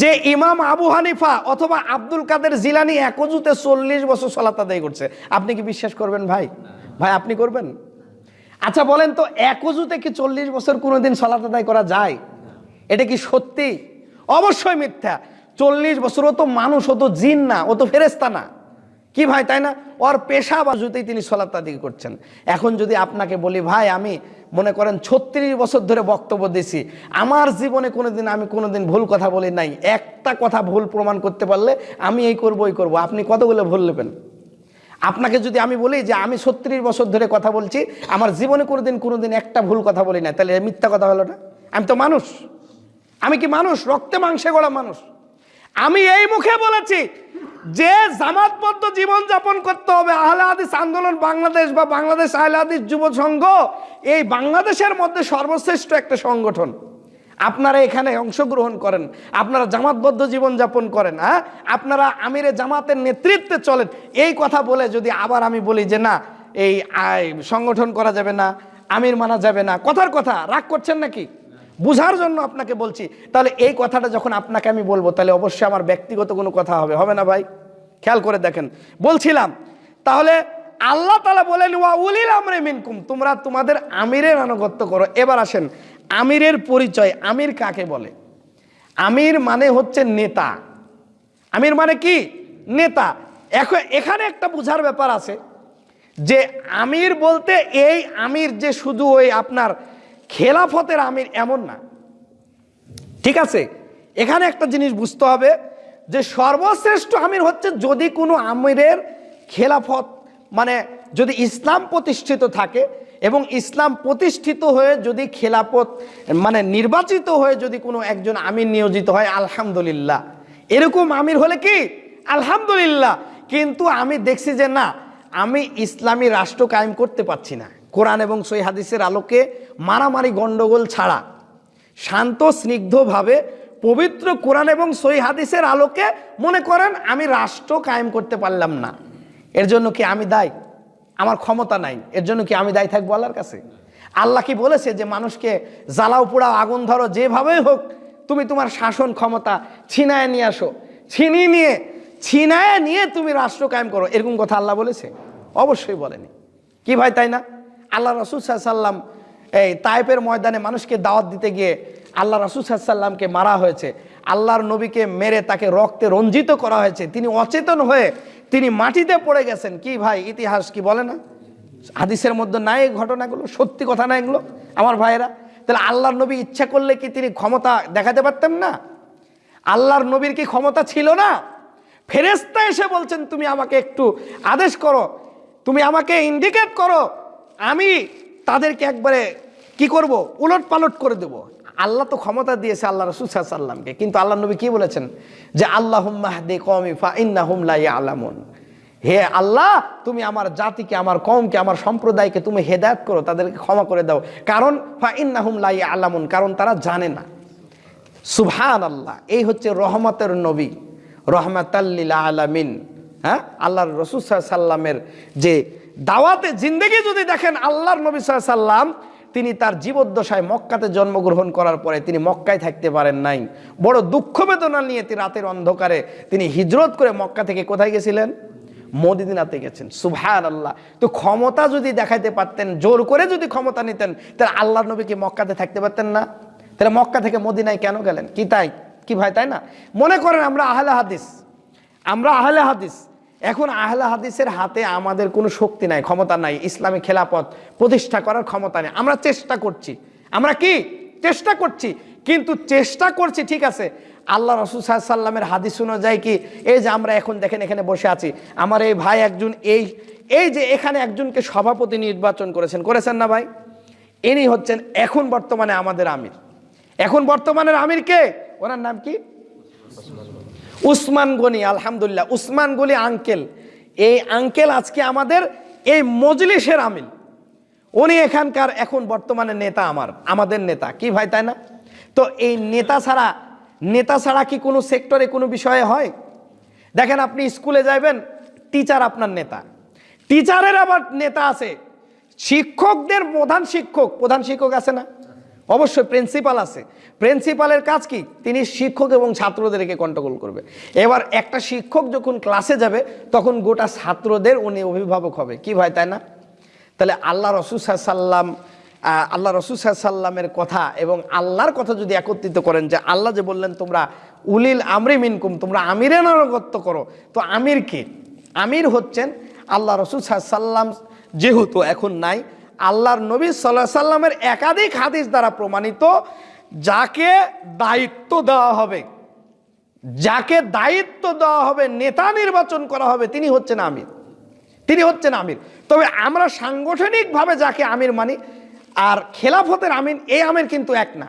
যে ইমাম আবু হানিফা অথবা আব্দুল কাদের জিলানি একজুতে চল্লিশ বছর সলাত আদায় করছে, আপনি কি বিশ্বাস করবেন ভাই? ভাই, আপনি করবেন? আচ্ছা বলেন তো একজুতে কি চল্লিশ বছর কোনোদিন সলাত আদায় করা যায়? এটা কি সত্যি? অবশ্যই মিথ্যা। চল্লিশ বছর, ও তো মানুষ, ও তো জিন না, ও তো ফেরেস্তা না। কি ভাই, তাই না? ওর পেশা বাজুতেই তিনি সলাত আদায় করছেন। এখন যদি আপনাকে বলি, ভাই, আমি মনে করেন ছত্রিশ বছর ধরে বক্তব্য দিছি আমার জীবনে কোনোদিন, আমি কোনোদিন ভুল কথা বলি নাই। একটা কথা ভুল প্রমাণ করতে পারলে আমি এই করব, ওই করব। আপনি কতগুলো ভুল নেবেন? আপনাকে যদি আমি বলি যে আমি ছত্রিশ বছর ধরে কথা বলছি, আমার জীবনে কোনোদিন কোনোদিন একটা ভুল কথা বলি না তাহলে মিথ্যা কথা হলো না। আমি তো মানুষ। আমি কি মানুষ? রক্তে মাংসে গড়া মানুষ। আমি এই মুখে বলেছি, যে জামাতবদ্ধ জীবন যাপন করতে হবে, আহলে হাদিস আন্দোলন, বাংলাদেশ বা বাংলাদেশ আহলে হাদিস যুব সংঘ এই বাংলাদেশের মধ্যে সর্বশ্রেষ্ঠ একটা সংগঠন। আপনারা এখানে অংশগ্রহণ করেন, আপনারা জামাতবদ্ধ জীবন যাপন করেন হ্যাঁ? আপনারা আমিরে জামাতের নেতৃত্বে চলেন। এই কথা বলে যদি আবার আমি বলি যে না, এই সংগঠন করা যাবে না, আমির মানা যাবে না, কথার কথা, রাগ করছেন নাকি? বুঝার জন্য আপনাকে বলছি। তাহলে এই কথাটা যখন আপনাকে আমি বলব, তাহলে অবশ্যই আমার ব্যক্তিগত কোনো কথা হবে। হবে না ভাই? খেয়াল করে দেখেন। বলছিলাম, তাহলে আল্লাহ তালা বলেন, ওয়া উলিল আমরে মিনকুম। তোমরা তোমাদের আমিরের আনুগত্য করো। এবার আসেন আমিরের পরিচয়, আমির কাকে বলে? আমির মানে হচ্ছে নেতা। আমির মানে কি? নেতা। এখন এখানে একটা বুঝার ব্যাপার আছে যে আমির বলতে এই আমির যে শুধু ওই আপনার খেলাফতের আমির এমন না। ঠিক আছে? এখানে একটা জিনিস বুঝতে হবে যে সর্বশ্রেষ্ঠ আমির হচ্ছে যদি কোনো আমিরের খেলাফত মানে যদি ইসলাম প্রতিষ্ঠিত থাকে এবং ইসলাম প্রতিষ্ঠিত হয়ে যদি খেলাফত মানে নির্বাচিত হয়ে যদি কোনো একজন আমির নিয়োজিত হয়, আলহামদুলিল্লাহ। এরকম আমির হলে কি? আলহামদুলিল্লাহ। কিন্তু আমি দেখছি যে না, আমি ইসলামী রাষ্ট্র কায়েম করতে পারছি না। কোরআন এবং সই হাদিসের আলোকে মারামারি গণ্ডগোল ছাড়া, শান্ত, স্নিগ্ধভাবে পবিত্র কোরআন এবং সই হাদিসের আলোকে মনে করেন আমি রাষ্ট্র কায়েম করতে পারলাম না। এর জন্য কি আমি দায়? আমার ক্ষমতা নাই, এর জন্য কি আমি দায়ী থাকব আল্লাহর কাছে? আল্লাহ কি বলেছে যে মানুষকে জ্বালাও, পোড়াও, আগুন ধরো, যেভাবেই হোক, তুমি তোমার শাসন ক্ষমতা ছিনায় নিয়ে আসো। ছিনিয়ে নিয়ে, ছিনায় নিয়ে তুমি রাষ্ট্র কায়েম করো। এরকম কথা আল্লাহ বলেছে? অবশ্যই বলেনি। কি ভাই, তাই না? আল্লাহ রসুল সাল্লাম এই তাইপের ময়দানে মানুষকে দাওয়াত দিতে গিয়ে আল্লাহ রসুল সাল্লামকে মারা হয়েছে। আল্লাহর নবীকে মেরে তাকে রক্তে রঞ্জিত করা হয়েছে। তিনি অচেতন হয়ে তিনি মাটিতে পড়ে গেছেন। কি ভাই, ইতিহাস কি বলে না? হাদিসের মধ্যে নাই ঘটনাগুলো, সত্যি কথা না এগুলো, আমার ভাইয়েরা? তাহলে আল্লাহর নবী ইচ্ছা করলে কি তিনি ক্ষমতা দেখাতে পারতেন না? আল্লাহর নবীর কি ক্ষমতা ছিল না? ফেরেস্তা এসে বলছেন, তুমি আমাকে একটু আদেশ করো, তুমি আমাকে ইন্ডিকেট করো, আমি তাদেরকে একবারে কি করব? উলট পালট করে দেব। আল্লাহ তো ক্ষমতা দিয়েছে আল্লাহ রসুল সাল্লামকে কিন্তু আল্লাহ নবী কি বলেছেন? যে আল্লাহ দে কমি ফা ইন্না হুমলাই আলামুন হে আল্লাহ, তুমি আমার জাতিকে, আমার কমকে আমার সম্প্রদায়কে তুমি হেদায়ত করো, তাদেরকে ক্ষমা করে দাও। কারণ ফা ইন্না হুমলাই আলামুন কারণ তারা জানে না। সুবহান আল্লাহ এই হচ্ছে রহমতের নবী। রহমাতাল্লিল আলামিন। হ্যাঁ? আল্লাহর রসুল সাল্লামের যে দাওয়াতে জিন্দগি যদি দেখেন, আল্লাহর নবী সাল্লাম তিনি তার জীবদ্দশায় মক্কাতে জন্মগ্রহণ করার পরে তিনি মক্কায় থাকতে পারেন নাই। বড় দুঃখ বেদনা নিয়ে তিনি রাতের অন্ধকারে তিনি হিজরত করে মক্কা থেকে কোথায় গেছিলেন? মদিনাতে গেছেন। সুবহান আল্লাহ তো ক্ষমতা যদি দেখাইতে পারতেন, জোর করে যদি ক্ষমতা নিতেন, তাহলে আল্লাহ নবী কি মক্কাতে থাকতে পারতেন না? তাহলে মক্কা থেকে মদিনায় কেন গেলেন? কি তাই? কি ভাই, তাই না? মনে করেন আমরা আহলে হাদিস। আমরা আহলে হাদিস। এখন আহলে হাদিসের হাতে আমাদের কোনো শক্তি নাই, ক্ষমতা নাই। ইসলামী খেলাপথ প্রতিষ্ঠা করার ক্ষমতা নেই। আমরা চেষ্টা করছি। আমরা কি? চেষ্টা করছি। কিন্তু চেষ্টা করছি, ঠিক আছে। আল্লাহ রসুল সাল্লামের হাদিস অনুযায়ী কি, এই যে আমরা এখন দেখেন এখানে বসে আছি, আমার এই ভাই একজন, এই এই যে এখানে একজনকে সভাপতি নির্বাচন করেছেন করেছেন না ভাই? ইনি হচ্ছেন এখন বর্তমানে আমাদের আমির। এখন বর্তমানের আমির কে? ওনার নাম কি? উসমান গনি, আলহামদুলিল্লাহ, উসমান গলি আঙ্কেল। এই আঙ্কেল আজকে আমাদের এই মজলিসের আমিল। উনি এখানকার এখন বর্তমানে নেতা আমার, আমাদের নেতা। কি ভাই, তাই না? তো এই নেতা ছাড়া নেতা ছাড়া কি কোনো সেক্টরে কোনো বিষয়ে হয়? দেখেন, আপনি স্কুলে যাবেন টিচার আপনার নেতা। টিচারের আবার নেতা আছে। শিক্ষকদের প্রধান শিক্ষক প্রধান শিক্ষক আছে না? অবশ্যই প্রিন্সিপাল আছে। প্রিন্সিপালের কাজ কি? তিনি শিক্ষক এবং ছাত্রদেরকে কন্ট্রোল করবে। এবার একটা শিক্ষক যখন ক্লাসে যাবে, তখন গোটা ছাত্রদের উনি অভিভাবক হবে। কি ভাই, তাই না? তাহলে আল্লাহ রসুল সাল্লাম আল্লাহ রসুল সাল্লামের কথা এবং আল্লাহর কথা যদি একত্রিত করেন যে আল্লাহ যে বললেন, তোমরা উলিল আমরি মিনকুম, তোমরা আমিরের আনুগত্য করো। তো আমির কে? আমির হচ্ছেন আল্লাহ রসুল সাল্লাম যেহেতু এখন নাই আল্লাহর নবী সাল্লাহ সাল্লামের একাধিক হাদিস দ্বারা প্রমাণিত যাকে দায়িত্ব দেওয়া হবে, যাকে দায়িত্ব দেওয়া হবে, নেতা নির্বাচন করা হবে, তিনি হচ্ছেন আমির। তিনি হচ্ছেন আমির। তবে আমরা সাংগঠনিকভাবে যাকে আমির মানি আর খেলাফতের আমির, এই আমির কিন্তু এক না।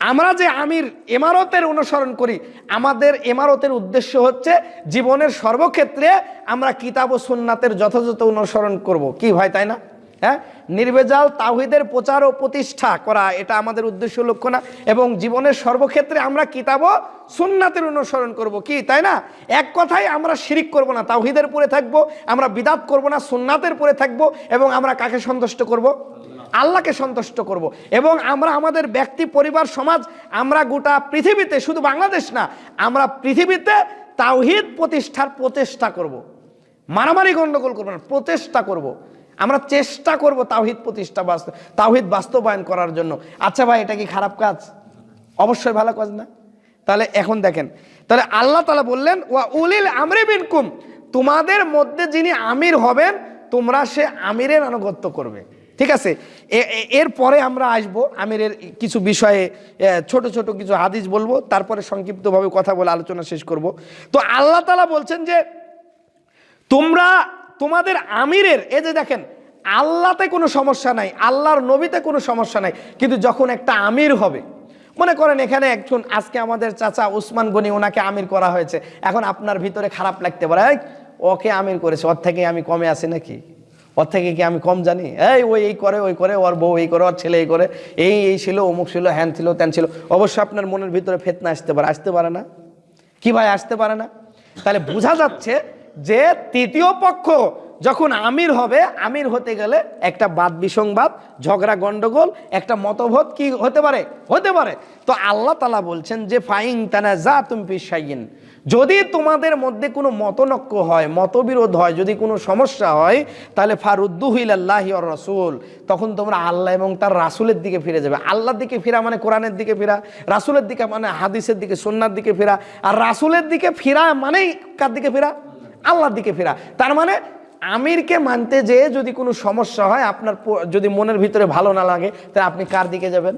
আমরা যে আমির এমারতের অনুসরণ করি, আমাদের এমারতের উদ্দেশ্য হচ্ছে জীবনের সর্বক্ষেত্রে আমরা কিতাব ও সুন্নাতের যথাযথ অনুসরণ করব। কি ভাই, তাই না? হ্যাঁ? নির্বেজাল তাহিদের প্রচার ও প্রতিষ্ঠা করা, এটা আমাদের উদ্দেশ্য লক্ষ্য না এবং জীবনের সর্বক্ষেত্রে আমরা কিতাব সুন্নাতের অনুসরণ করব কি, তাই না এক কথাই আমরা শিরিক করব না তাহিদের পরে থাকব, আমরা বিদাত করব না, সুন্নাতের পরে থাকব এবং আমরা কাকে সন্তুষ্ট করব আল্লাহকে সন্তুষ্ট করব এবং আমরা আমাদের ব্যক্তি, পরিবার, সমাজ, আমরা গোটা পৃথিবীতে, শুধু বাংলাদেশ না, আমরা পৃথিবীতে তাওহিদ প্রতিষ্ঠার প্রচেষ্টা করব। মারামারি গণ্ডগোল করব না, প্রচেষ্টা করব। আমরা চেষ্টা করব তাওহিদ প্রতিষ্ঠা বাস্তব তাওহিদ বাস্তবায়ন করার জন্য। আচ্ছা ভাই, এটা কি খারাপ কাজ? অবশ্যই ভালো কাজ না। তাহলে এখন দেখেন, তাহলে আল্লাহ তালা বললেন, ওয়া উলিল আমরে বিনকুম তোমাদের মধ্যে যিনি আমির হবেন, তোমরা সে আমিরের আনুগত্য করবে। ঠিক আছে? এরপরে আমরা আসব আমিরের কিছু বিষয়ে ছোট ছোট কিছু হাদিস বলব, তারপরে সংক্ষিপ্তভাবে কথা বলে আলোচনা শেষ করব। তো আল্লাহ তালা বলছেন যে, তোমরা তোমাদের আমিরের এ যে দেখেন আল্লাহতে কোনো সমস্যা নাই, আল্লাহর নবীতে কোনো সমস্যা নাই, কিন্তু যখন একটা আমির হবে, মনে করেন এখানে একজন, আজকে আমাদের চাচা উসমান গনি ওনাকে আমির করা হয়েছে, এখন আপনার ভিতরে খারাপ লাগতে পারে ওকে আমির করেছে, ওর থেকে আমি কমে আছি নাকি? ওর থেকে কি আমি কম জানি? এই, ওই, এই করে, ওই করে, ওর বউ এই করে, ওর ছেলে এই করে, এই এই ছিল, অমুক ছিল, হ্যান ছিল, ত্যান ছিল অবশ্যই আপনার মনের ভিতরে ফেতনা আসতে পারে আসতে পারে না? কি ভাই, আসতে পারে না? তাহলে বোঝা যাচ্ছে যে তৃতীয় পক্ষ যখন আমির হবে, আমির হতে গেলে একটা বাদ বিসংবাদ, ঝগড়া, গন্ডগোল, একটা মতভোদ কি হতে পারে? হতে পারে। তো আল্লাহ তালা বলছেন যে ফাইং তানা যা তুমি পিসাইন যদি তোমাদের মধ্যে কোনো মতনক্য হয়, মতবিরোধ হয়, যদি কোনো সমস্যা হয়, তাহলে ফারুদ্দুহিল্লাহ রসুল। তখন তোমরা আল্লাহ এবং তার রাসুলের দিকে ফিরে যাবে। আল্লাহর দিকে ফিরা মানে কোরআনের দিকে ফিরা, রাসুলের দিকে মানে হাদিসের দিকে সন্ন্যার দিকে ফিরা। আর রাসুলের দিকে ফিরা মানেই কার দিকে ফিরা? আল্লাহর দিকে ফেরা। তার মানে আমিরকে মানতে যেয়ে যদি কোনো সমস্যা হয়, আপনার যদি মনের ভিতরে ভালো না লাগে, তাহলে আপনি কার দিকে যাবেন?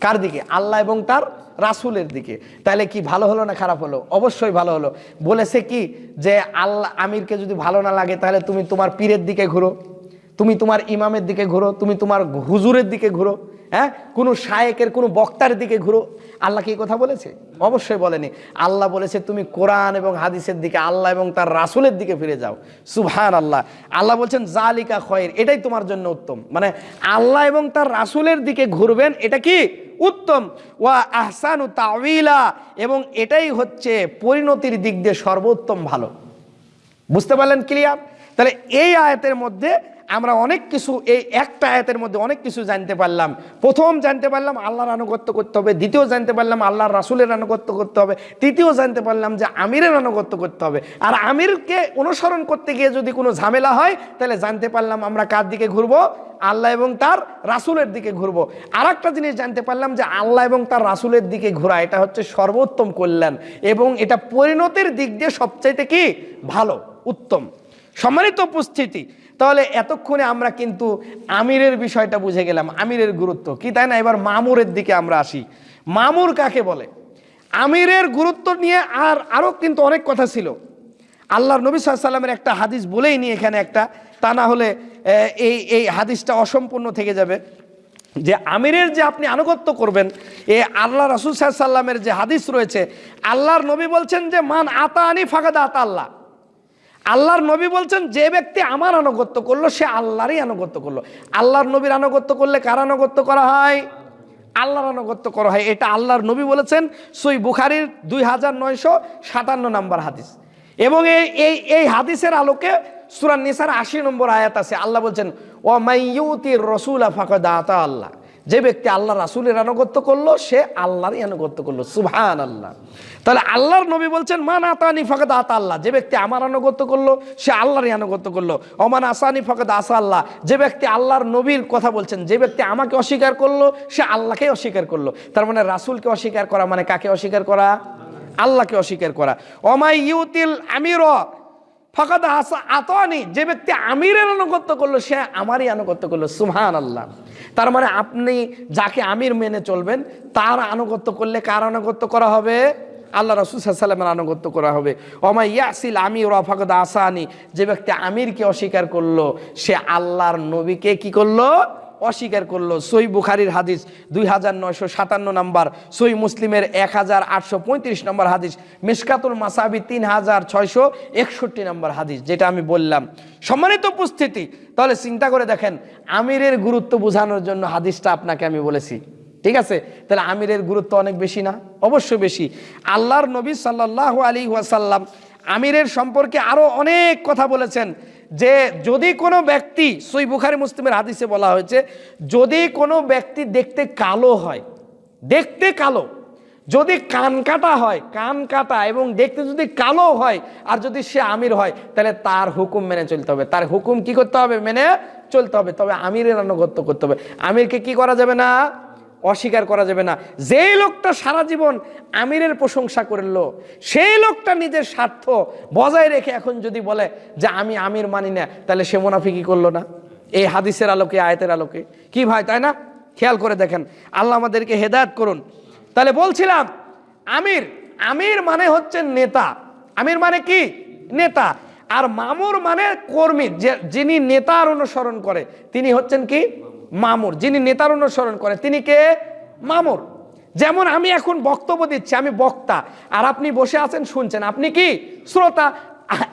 কার দিকে? আল্লাহ এবং তার রাসুলের দিকে। তাহলে কি ভালো হলো না খারাপ হলো? অবশ্যই ভালো হলো। বলেছে কি যে, আল্লাহ, আমিরকে যদি ভালো না লাগে, তাহলে তুমি তোমার পীরের দিকে ঘুরো, তুমি তোমার ইমামের দিকে ঘুরো, তুমি তোমার হুজুরের দিকে ঘুরো। হ্যাঁ? কোনো শায়েকের, কোনো বক্তার দিকে ঘুরো। আল্লাহ কি কথা বলেছে? অবশ্যই বলেনি। আল্লাহ বলেছে, তুমি কোরআন এবং হাদিসের দিকে, আল্লাহ এবং তার রাসুলের দিকে ফিরে যাও। সুভান আল্লাহ আল্লাহ বলছেন জালিকা খয়ের এটাই তোমার জন্য উত্তম। মানে আল্লাহ এবং তার রাসুলের দিকে ঘুরবেন, এটা কি? উত্তম। ওয়া আহসানু তাউইলা এবং এটাই হচ্ছে পরিণতির দিক দিয়ে সর্বোত্তম ভালো। বুঝতে পারলেন ক্লিয়ার? তাহলে এই আয়াতের মধ্যে আমরা অনেক কিছু, এই একটা আয়াতের মধ্যে অনেক কিছু জানতে পারলাম। প্রথম জানতে পারলাম আল্লাহর আনুগত্য করতে হবে, দ্বিতীয় জানতে পারলাম আল্লাহর রাসুলের আনুগত্য করতে হবে, তৃতীয় জানতে পারলাম যে আমিরের আনুগত্য করতে হবে। আর আমিরকে অনুসরণ করতে গিয়ে যদি কোনো ঝামেলা হয়, তাহলে জানতে পারলাম আমরা কার দিকে ঘুরবো? আল্লাহ এবং তার রাসুলের দিকে ঘুরবো। আর একটা জিনিস জানতে পারলাম যে আল্লাহ এবং তার রাসুলের দিকে ঘোরা, এটা হচ্ছে সর্বোত্তম কল্যাণ এবং এটা পরিণতির দিক দিয়ে সবচাইতে কি? ভালো, উত্তম। সম্মানিত উপস্থিতি তাহলে এতক্ষণে আমরা কিন্তু আমিরের বিষয়টা বুঝে গেলাম, আমিরের গুরুত্ব। কি তাই না? এবার মামুরের দিকে আমরা আসি। মামুর কাকে বলে? আমিরের গুরুত্ব নিয়ে আর আরও কিন্তু অনেক কথা ছিল। আল্লাহর নবী সাল্লামের একটা হাদিস বলেই নি এখানে একটা, তা না হলে এই এই হাদিসটা অসম্পূর্ণ থেকে যাবে। যে আমিরের যে আপনি আনুগত্য করবেন, এ আল্লাহ রসুল সাল্লামের যে হাদিস রয়েছে, আল্লাহর নবী বলছেন যে, মান আতা আনি ফাঁকাদা আতা আল্লাহ আল্লাহর নবী বলছেন, যে ব্যক্তি আমার আনুগত্য করল, সে আল্লাহরই আনুগত্য করল। আল্লাহর নবীর আনুগত্য করলে কার আনুগত্য করা হয়? আল্লাহর আনুগত্য করা হয়। এটা আল্লাহর নবী বলেছেন, সই বুখারির দুই হাজার নয়শো সাতান্ন নম্বর হাদিস। এবং এই এই হাদিসের আলোকে সুরান নিসার আশি নম্বর আয়াত আছে। আল্লাহ বলছেন ও মাইয়ুতির রসুল ফাঁকা আতা আল্লাহ। যে ব্যক্তি আল্লাহ রাসুলের আনুগত্য করল, সে আল্লাহরই আনুগত্য করল। সুবহান আল্লাহ তাহলে আল্লাহর নবী বলছেন মান আতানি ফাঁকা আতা আল্লাহ। যে ব্যক্তি আমার আনুগত্য করল, সে আল্লাহরই আনুগত্য করল। অমান আসানি ফাঁকা আসা আল্লাহ। যে ব্যক্তি আল্লাহর নবীর কথা বলছেন, যে ব্যক্তি আমাকে অস্বীকার করল, সে আল্লাহকে অস্বীকার করল। তার মানে রাসুলকে অস্বীকার করা মানে কাকে অস্বীকার করা? আল্লাহকে অস্বীকার করা। অমাই ইউতিল আমির, ফকাদ আতনি। যে ব্যক্তি আমিরের আনুগত্য করল, সে আমারই আনুগত্য করল। সুহান আল্লাহ তার মানে আপনি যাকে আমির মেনে চলবেন, তার আনুগত্য করলে কার আনুগত্য করা হবে? আল্লাহ রসুল সাল্লামের আনুগত্য করা হবে। অমাই ইয়াসিল আমি রফাকদ আসানি, যে ব্যক্তি আমিরকে অস্বীকার করল, সে আল্লাহর নবীকে কি করল? অস্বীকার করল। সই বুখারির হাদিস দুই হাজার নয়শো সাতান্ন নম্বর সই মুসলিমের এক হাজার আটশো পঁয়ত্রিশ নম্বর হাদিস, মিসকাতুল মাসাবি তিন হাজার ছয়শো একষট্টি নম্বর হাদিস, যেটা আমি বললাম। সম্মানিত উপস্থিতি, তাহলে চিন্তা করে দেখেন, আমিরের গুরুত্ব বোঝানোর জন্য হাদিসটা আপনাকে আমি বলেছি। ঠিক আছে? তাহলে আমিরের গুরুত্ব অনেক বেশি না? অবশ্য বেশি। আল্লাহর নবী সাল্লাহ আলী ওয়াসাল্লাম আমিরের সম্পর্কে আরও অনেক কথা বলেছেন যে, যদি কোনো ব্যক্তি, সই বুখারি মুসলিমের হাদিসে বলা হয়েছে, যদি কোনো ব্যক্তি দেখতে কালো হয়, দেখতে কালো, যদি কান কাটা হয়, কান কাটা এবং দেখতে যদি কালো হয় আর যদি সে আমির হয়, তাহলে তার হুকুম মেনে চলতে হবে। তার হুকুম কি করতে হবে? মেনে চলতে হবে। তবে আমিরের আনুগত্য করতে হবে। আমিরকে কি করা যাবে না? অস্বীকার করা যাবে না। যেই লোকটা সারা জীবন আমিরের প্রশংসা করল, সেই লোকটা নিজের স্বার্থ বজায় রেখে এখন যদি বলে যে আমি আমির মানি না, তাহলে সে মুনাফিকি করল না। এই হাদিসের আলোকে, আয়তের আলোকে। কি ভাই, তাই না? খেয়াল করে দেখেন। আল্লাহ আমাদেরকে হেদায়ত করুন। তাহলে বলছিলাম, আমির আমির মানে হচ্ছে নেতা। আমির মানে কি? নেতা। আর মামুর মানে কর্মী, যে, যিনি নেতার অনুসরণ করে, তিনি হচ্ছেন কি? মামুর, যিনি নেতার অনুসরণ করে, তিনি কে? মামুর। যেমন আমি এখন বক্তব্য দিচ্ছি, আমি বক্তা, আর আপনি বসে আছেন, শুনছেন। আপনি কি? শ্রোতা।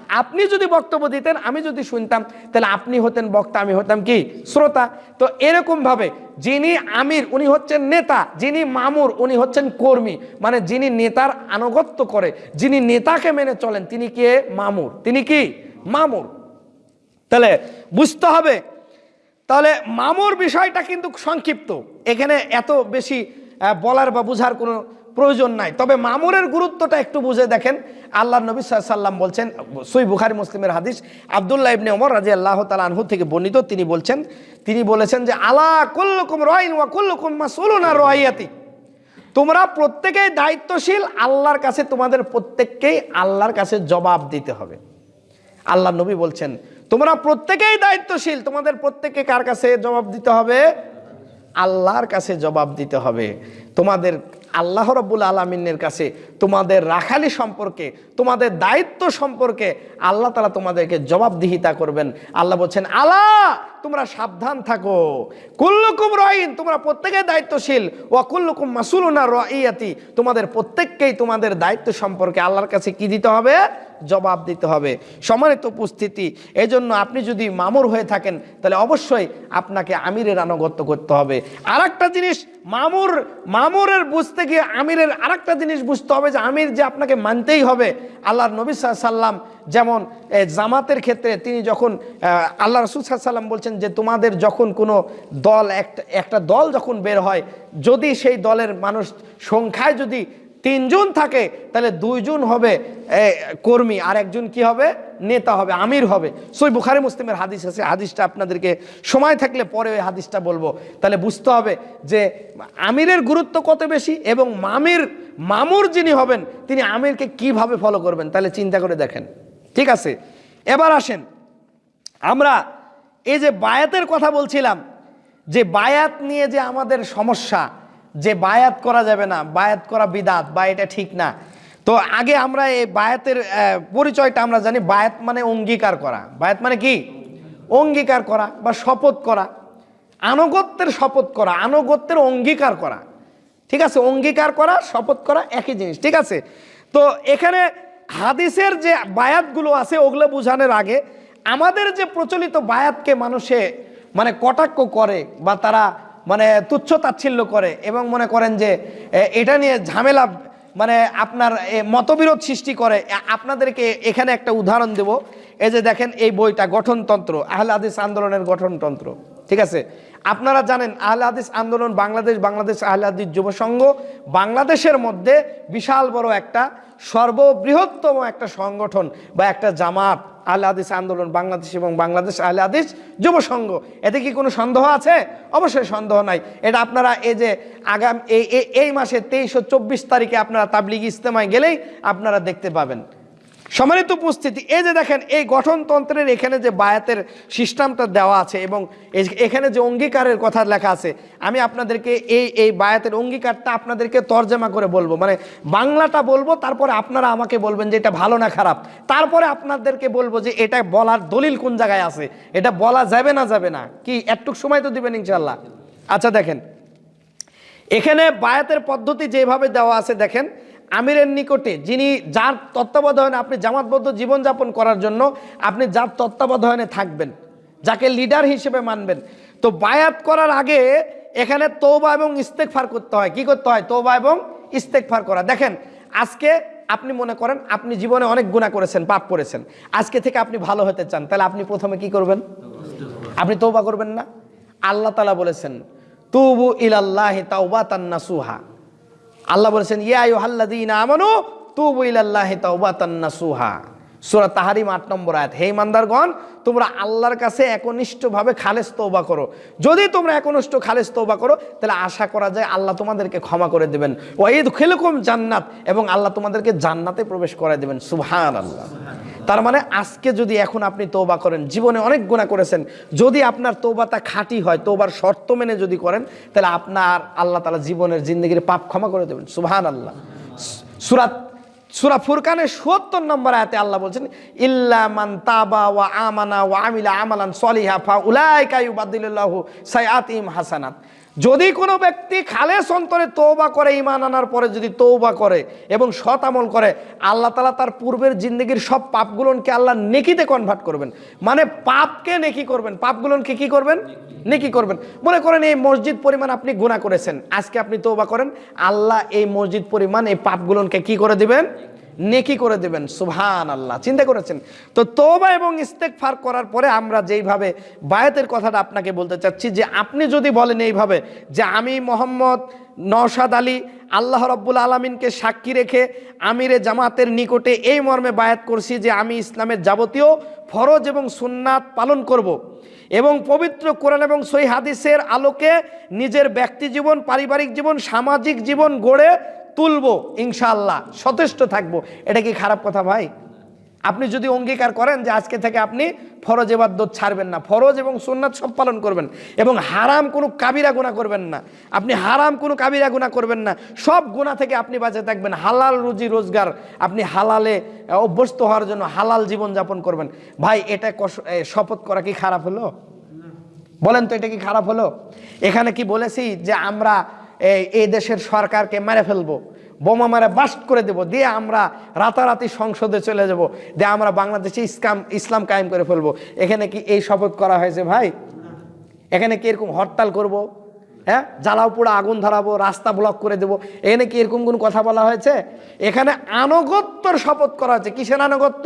আপনি যদি বক্তব্য দিতেন, আমি যদি শুনতাম, তাহলে আপনি হতেন বক্তা, আমি হতাম কি? শ্রোতা। তো এরকম ভাবে যিনি আমির, উনি হচ্ছেন নেতা, যিনি মামুর, উনি হচ্ছেন কর্মী মানে যিনি নেতার আনুগত্য করে, যিনি নেতাকে মেনে চলেন, তিনি কে? মামুর। তিনি কি? মামুর। তাহলে বুঝতে হবে তাহলে মামুর বিষয়টা কিন্তু সংক্ষিপ্ত। এখানে এত বেশি বলার বা বোঝার কোনো প্রয়োজন নাই। তবে মামুরের গুরুত্বটা একটু বুঝে দেখেন। আল্লাহ নবী সাল্লাম বলছেন, সই বুখারি মুসলিমের হাদিস, আবদুল্লাহ ইবনে ওমর রাজি আল্লাহ তালা আনহু থেকে বর্ণিত, তিনি বলছেন, তিনি বলেছেন যে, আলা কুল্লুকুম রয়িন ওয়া কুল্লুকুম মাসুলুন রয়াতি তোমরা প্রত্যেকেই দায়িত্বশীল, আল্লাহর কাছে তোমাদের প্রত্যেককেই আল্লাহর কাছে জবাব দিতে হবে। আল্লাহ নবী বলছেন তোমরা প্রত্যেকেই দায়িত্বশীল। তোমাদের প্রত্যেকে কার কাছে জবাব দিতে হবে? আল্লাহর কাছে জবাব দিতে হবে। তোমাদের আল্লাহ রব্বুল আলমিনের কাছে তোমাদের রাখালি সম্পর্কে, তোমাদের দায়িত্ব সম্পর্কে আল্লাহ তালা তোমাদেরকে জবাবদিহিতা করবেন। আল্লাহ বলছেন আল্লাহ তোমরা সাবধান থাকো। কুল্লুকুম রহিন তোমরা প্রত্যেকে দায়িত্বশীল। ও কুল্লুকুম মাসুলুনা রয়াতি তোমাদের প্রত্যেককেই তোমাদের দায়িত্ব সম্পর্কে আল্লাহর কাছে কি দিতে হবে? জবাব দিতে হবে। সম্মানিত উপস্থিতি, এজন্য আপনি যদি মামুর হয়ে থাকেন, তাহলে অবশ্যই আপনাকে আমিরের আনুগত্য করতে হবে। আর একটা জিনিস মামুর মামুরের বুঝতে গিয়ে আমিরের আরেকটা জিনিস বুঝতে হবে যে আমির যে আপনাকে মানতেই হবে, আল্লাহর নবী সাল্লাম যেমন জামাতের ক্ষেত্রে তিনি যখন আল্লাহ রসুল সাল্লাম বলছেন যে তোমাদের যখন কোনো দল, একটা একটা দল যখন বের হয়, যদি সেই দলের মানুষ সংখ্যায় যদি তিনজন থাকে, তাহলে দুইজন হবে কর্মী, আর একজন কি হবে? নেতা হবে, আমির হবে। সই বুখারি মুসলিমের হাদিস আছে, হাদিসটা আপনাদেরকে সময় থাকলে পরে ওই হাদিসটা বলব। তাহলে বুঝতে হবে যে আমিরের গুরুত্ব কত বেশি এবং মামির, মামুর যিনি হবেন, তিনি আমিরকে কীভাবে ফলো করবেন? তাহলে চিন্তা করে দেখেন। ঠিক আছে? এবার আসেন। আমরা এই যে বায়াতের কথা বলছিলাম, যে বায়াত নিয়ে যে আমাদের সমস্যা যে বায়াত করা যাবে না, বায়াত করা বিদাত, বা এটা ঠিক না। তো আগে আমরা এই বায়াতের পরিচয়টা আমরা জানি, বায়াত মানে অঙ্গীকার করা। বায়াত মানে কি? অঙ্গীকার করা বা শপথ করা। আনুগত্যের শপথ করা, আনুগত্যের অঙ্গীকার করা। ঠিক আছে? অঙ্গীকার করা, শপথ করা, একই জিনিস। ঠিক আছে? তো এখানে হাদিসের যে বায়াতগুলো আছে, ওগুলো বোঝানোর আগে আমাদের যে প্রচলিত বায়াতকে মানুষে মানে কটাক্ষ করে বা তারা মানে তুচ্ছ তাচ্ছিল্য করে এবং মনে করেন যে এটা নিয়ে ঝামেলা মানে আপনার মতবিরোধ সৃষ্টি করে। আপনাদেরকে এখানে একটা উদাহরণ দেব। এই যে দেখেন, এই বইটা গঠনতন্ত্র, আহলে হাদিস আন্দোলনের গঠনতন্ত্র। ঠিক আছে? আপনারা জানেন, আহলে হাদিস আন্দোলন বাংলাদেশ বাংলাদেশ আহলে হাদিস যুব সংঘ বাংলাদেশের মধ্যে বিশাল বড় একটা সর্ববৃহত্তম একটা সংগঠন বা একটা জামাত। আহলে আদেশ আন্দোলন, বাংলাদেশ এবং বাংলাদেশ আলে আদেশ যুব সংঘ। এতে কি কোনো সন্দেহ আছে? অবশ্যই সন্দেহ নাই। এটা আপনারা এই যে আগাম এই- এই মাসে তেইশ ও চব্বিশ তারিখে আপনারা তাবলিগ ইজতেমায় গেলেই আপনারা দেখতে পাবেন। সম্মানিত উপস্থিতি, এই যে দেখেন, এই গঠনতন্ত্রের এখানে যে বায়াতের সিস্টেমটা দেওয়া আছে এবং এখানে যে অঙ্গীকারের কথা লেখা আছে, আমি আপনাদেরকে এই এই বায়াতের অঙ্গীকারটা আপনাদেরকে তর্জমা করে বলব। মানে বাংলাটা বলব, তারপরে আপনারা আমাকে বলবেন যে এটা ভালো না খারাপ। তারপরে আপনাদেরকে বলব যে এটা বলার দলিল কোন জায়গায় আছে? এটা বলা যাবে না যাবে না? কি, একটুক সময় তো দিবেন ইনশাল্লাহ আচ্ছা দেখেন, এখানে বায়াতের পদ্ধতি যেভাবে দেওয়া আছে, দেখেন আমিরের নিকটে, যিনি যার তত্ত্বাবধানে আপনি জামাতবদ্ধ জীবনযাপন করার জন্য আপনি যার তত্ত্বাবধানে থাকবেন, যাকে লিডার হিসেবে মানবেন। তো বায়াত করার আগে এখানে তৌবা এবং ইস্তেকফার করতে হয়। কি করতে হয়? তৌবা এবং ইস্তেকফার করা। দেখেন, আজকে আপনি মনে করেন আপনি জীবনে অনেক গুণা করেছেন, পাপ করেছেন। আজকে থেকে আপনি ভালো হতে চান। তাহলে আপনি প্রথমে কি করবেন? আপনি তৌবা করবেন না? আল্লাহ তালা বলেছেন, তুবু ইলাল্লাহি তান্না নাসুহা। আল্লাহ বলেছেন, ইয়া আইয়ুহাল্লাযীনা আমানু তু ইলাল্লাহি তাওবাতান্না সুহা সুরা তাহারিম আট নম্বর আয়াত। হে ইমানদারগণ, তোমরা আল্লাহর কাছে একনিষ্ঠভাবে খালেজ তৌবা করো। যদি তোমরা একনিষ্ঠ খালেজ তৌবা করো, তাহলে আশা করা যায় আল্লাহ তোমাদেরকে ক্ষমা করে দেবেন। ওয়াইদ খেলকুম জান্নাত, এবং আল্লাহ তোমাদেরকে জান্নাতে প্রবেশ করে দেবেন। সুবহানাল্লাহ। তার মানে আজকে যদি এখন আপনি তৌবা করেন, জীবনে অনেক গুণা করেছেন, যদি আপনার তৌবাটা খাঁটি হয় তৌবার শর্ত মেনে যদি করেন, তাহলে আপনার আল্লাহ তালা জীবনের জিন্দগির পাপ ক্ষমা করে দেবেন। সুবহান আল্লাহ সুরাত, সুরা ফুরকানের সত্তর নম্বর আয়াতে আল্লাহ বলছেন, ইল্লা মান তাবা ওয়া আমানা ওয়া আমিলা আমালান সলিহা ফা উলাইকা ইউবাদদিলুল্লাহু সাইয়াতিহিম হাসানাত। যদি কোনো ব্যক্তি খালেস অন্তরে তৌবা করে ইমান আনার পরে যদি তৌবা করে এবং সৎ আমল করে, আল্লাহ তালা তার পূর্বের জিন্দগির সব পাপগুলোকে আল্লাহ নেকিতে কনভার্ট করবেন। মানে পাপকে নেকি করবেন। পাপগুলোকে কি করবেন? নেকি করবেন। মনে করেন এই মসজিদ পরিমাণ আপনি গুণা করেছেন। আজকে আপনি তৌবা করেন। আল্লাহ এই মসজিদ পরিমাণ এই পাপগুলোকে কি করে দিবেন? নেকি করে দেবেন সুবহান আল্লাহ চিন্তা করেছেন তো তোবা এবং ইস্তেকফার করার পরে আমরা যেইভাবে বায়াতের কথাটা আপনাকে বলতে চাচ্ছি, যে আপনি যদি বলেন এইভাবে, যে আমি মোহাম্মদ নওশাদ আলী, আল্লাহ রব্বুল আলমিনকে সাক্ষী রেখে আমিরে জামাতের নিকটে এই মর্মে বায়াত করছি যে আমি ইসলামের যাবতীয় ফরজ এবং সুন্নাত পালন করব। এবং পবিত্র কোরআন এবং সই হাদিসের আলোকে নিজের ব্যক্তি জীবন, পারিবারিক জীবন, সামাজিক জীবন গড়ে তুলবো ইনশাল্লাহ সচেষ্ট থাকব। এটা কি খারাপ কথা ভাই? আপনি যদি অঙ্গীকার করেন যে আজকে থেকে আপনি ফরজ এবাদ্য ছাড়বেন না, ফরজ এবং সুন্নাত সব পালন করবেন এবং হারাম কোনো কাবিরা গুণা করবেন না, আপনি হারাম কোনো কাবিরা গুণা করবেন না, সব গুণা থেকে আপনি বাঁচে থাকবেন, হালাল রুজি রোজগার আপনি হালালে অভ্যস্ত হওয়ার জন্য হালাল জীবন যাপন করবেন। ভাই, এটা শপথ করা কি খারাপ হলো? বলেন তো এটা কি খারাপ হলো? এখানে কি বলেছি যে আমরা এই এই দেশের সরকারকে মেরে ফেলব, বোমা মারে বাস্ট করে দেব, দিয়ে আমরা রাতারাতি সংসদে চলে যাব, দিয়ে আমরা বাংলাদেশে ইসলাম ইসলাম কায়েম করে ফেলব। এখানে কি এই শপথ করা হয়েছে ভাই? এখানে কি এরকম হরতাল করব? হ্যাঁ? জ্বালাও পোড়া, আগুন ধরাবো, রাস্তা ব্লক করে দেবো। এখানে কি এরকম কোন কথা বলা হয়েছে? এখানে আনুগত্যর শপথ করা হয়েছে। কিসের আনুগত্য?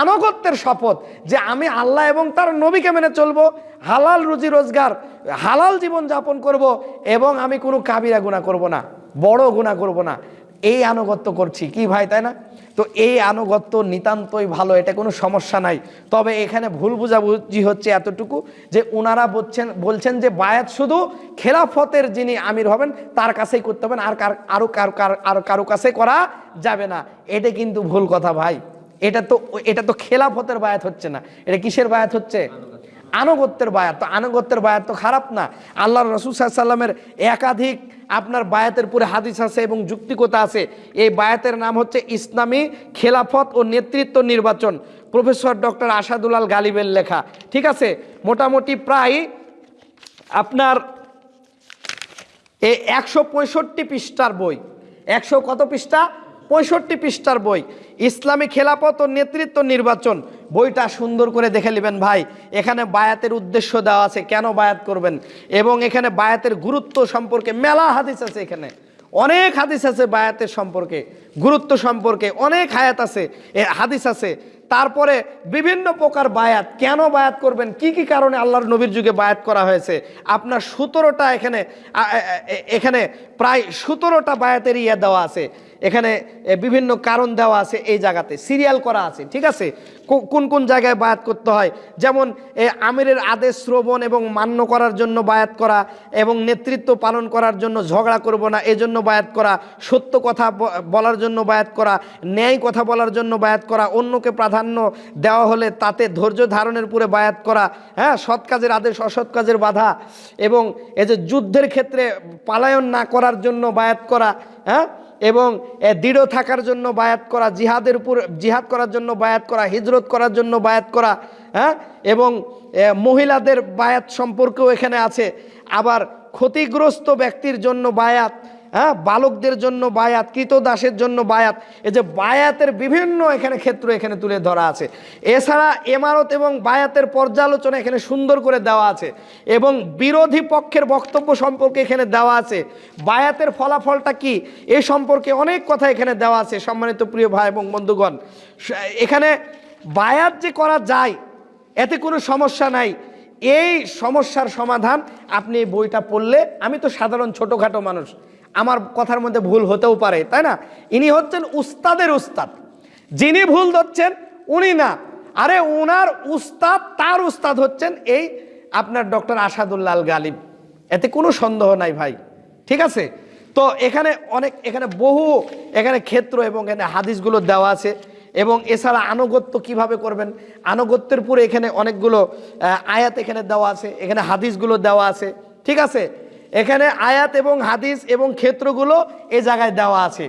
আনুগত্যের শপথ যে আমি আল্লাহ এবং তার নবীকে মেনে চলবো, হালাল রুজি রোজগার, হালাল জীবন যাপন করব এবং আমি কোনো কাবিরা গুণা করব না, বড় গুণা করব না। এই আনুগত্য করছি। কি ভাই, তাই না? তো এই আনুগত্য নিতান্তই ভালো, এটা কোনো সমস্যা নাই। তবে এখানে ভুল বুঝাবুঝি হচ্ছে এতটুকু যে ওনারা বলছেন বলছেন যে বায়াত শুধু খেলাফতের যিনি আমির হবেন, তার কাছেই করতে হবেন আর কার আরও কার, আর কারও কাছে করা যাবে না। এটা কিন্তু ভুল কথা ভাই। এটা তো এটা তো খেলাফতের বায়াত হচ্ছে না। এটা কিসের বায়াত হচ্ছে? আনুগত্যের বায়াত। তো আনুগত্যের বায়াত তো খারাপ না। আল্লাহ রসুল সাল্লামের একাধিক আপনার বায়াতের পুরে হাদিস আছে এবং যুক্তিকতা আছে। এই বায়াতের নাম হচ্ছে ইসলামী খেলাফত ও নেতৃত্ব নির্বাচন। প্রফেসর ডক্টর আসাদুলাল গালিবের লেখা। ঠিক আছে? মোটামুটি প্রায় আপনার এই একশো পঁয়ষট্টি পৃষ্ঠার বই। একশো কত পৃষ্ঠা? পঁয়ষট্টি পৃষ্ঠার বই। ইসলামী খেলাপথ ও নেতৃত্ব নির্বাচন। বইটা সুন্দর করে দেখে নেবেন ভাই। এখানে বায়াতের উদ্দেশ্য দেওয়া আছে, কেন বায়াত করবেন? এবং এখানে বায়াতের গুরুত্ব সম্পর্কে মেলা হাদিস আছে এখানে। অনেক হাদিস আছে বায়াতের সম্পর্কে, গুরুত্ব সম্পর্কে, অনেক হায়াত আছে হাদিস আছে। তারপরে বিভিন্ন প্রকার বায়াত, কেন বায়াত করবেন? কি কি কারণে আল্লাহর নবীর যুগে বায়াত করা হয়েছে? আপনার সতেরোটা এখানে এখানে প্রায় সতেরোটা বায়াতের ইয়ে দেওয়া আছে। এখানে এ, বিভিন্ন কারণ দেওয়া আছে এই জায়গাতে। সিরিয়াল করা আছে ঠিক আছে? কোন কোন জায়গায় বায়াত করতে হয়? যেমন এ, আমিরের আদেশ শ্রবণ এবং মান্য করার জন্য বায়াত করা এবং নেতৃত্ব পালন করার জন্য ঝগড়া করব না এজন্য বায়াত করা। সত্য কথা বলার জন্য বায়াত করা ন্যায় কথা বলার জন্য বায়াত করা অন্যকে প্রাধান্য দেওয়া হলে তাতে ধৈর্য ধারণের পুরে বায়াত করা হ্যাঁ? সৎ কাজের আদেশ অসৎ কাজের বাধা এবং এই যে যুদ্ধের ক্ষেত্রে পালায়ন না করার জন্য বায়াত করা হ্যাঁ? এবং দৃঢ় থাকার জন্য বায়াত করা, জিহাদের উপর, জিহাদ করার জন্য বায়াত করা, হিজরত করার জন্য বায়াত করা হ্যাঁ? এবং মহিলাদের বায়াত সম্পর্কেও এখানে আছে। আবার ক্ষতিগ্রস্ত ব্যক্তির জন্য বায়াত হ্যাঁ বালকদের জন্য বায়াত, কৃতদাসের জন্য বায়াত। এই যে বায়াতের বিভিন্ন এখানে ক্ষেত্র এখানে তুলে ধরা আছে। এছাড়া এমারত এবং বায়াতের পর্যালোচনা এখানে সুন্দর করে দেওয়া আছে। এবং বিরোধী পক্ষের বক্তব্য সম্পর্কে এখানে দেওয়া আছে। বায়াতের ফলাফলটা কি? এ সম্পর্কে অনেক কথা এখানে দেওয়া আছে, সম্মানিত প্রিয় ভাই এবং বন্ধুগণ। এখানে বায়াত যে করা যায়, এতে কোনো সমস্যা নাই। এই সমস্যার সমাধান আপনি এই বইটা পড়লে, আমি তো সাধারণ ছোটোখাটো মানুষ। আমার কথার মধ্যে ভুল হতেও পারে, তাই না? ইনি হচ্ছেন উস্তাদের উস্তাদ। যিনি ভুল ধরছেন, উনি না। আরে ওনার উস্তাদ, তার উস্তাদ হচ্ছেন এই আপনার ডক্টর আসাদুল্লাল গালিব। এতে কোনো সন্দেহ নাই ভাই, ঠিক আছে? তো এখানে অনেক, এখানে বহু, এখানে ক্ষেত্র এবং এখানে হাদিসগুলো দেওয়া আছে। এবং এছাড়া আনুগত্য কীভাবে করবেন? আনুগত্যের পুরে এখানে অনেকগুলো আয়াত এখানে দেওয়া আছে, এখানে হাদিসগুলো দেওয়া আছে, ঠিক আছে? এখানে আয়াত এবং হাদিস এবং ক্ষেত্রগুলো এ জায়গায় দেওয়া আছে।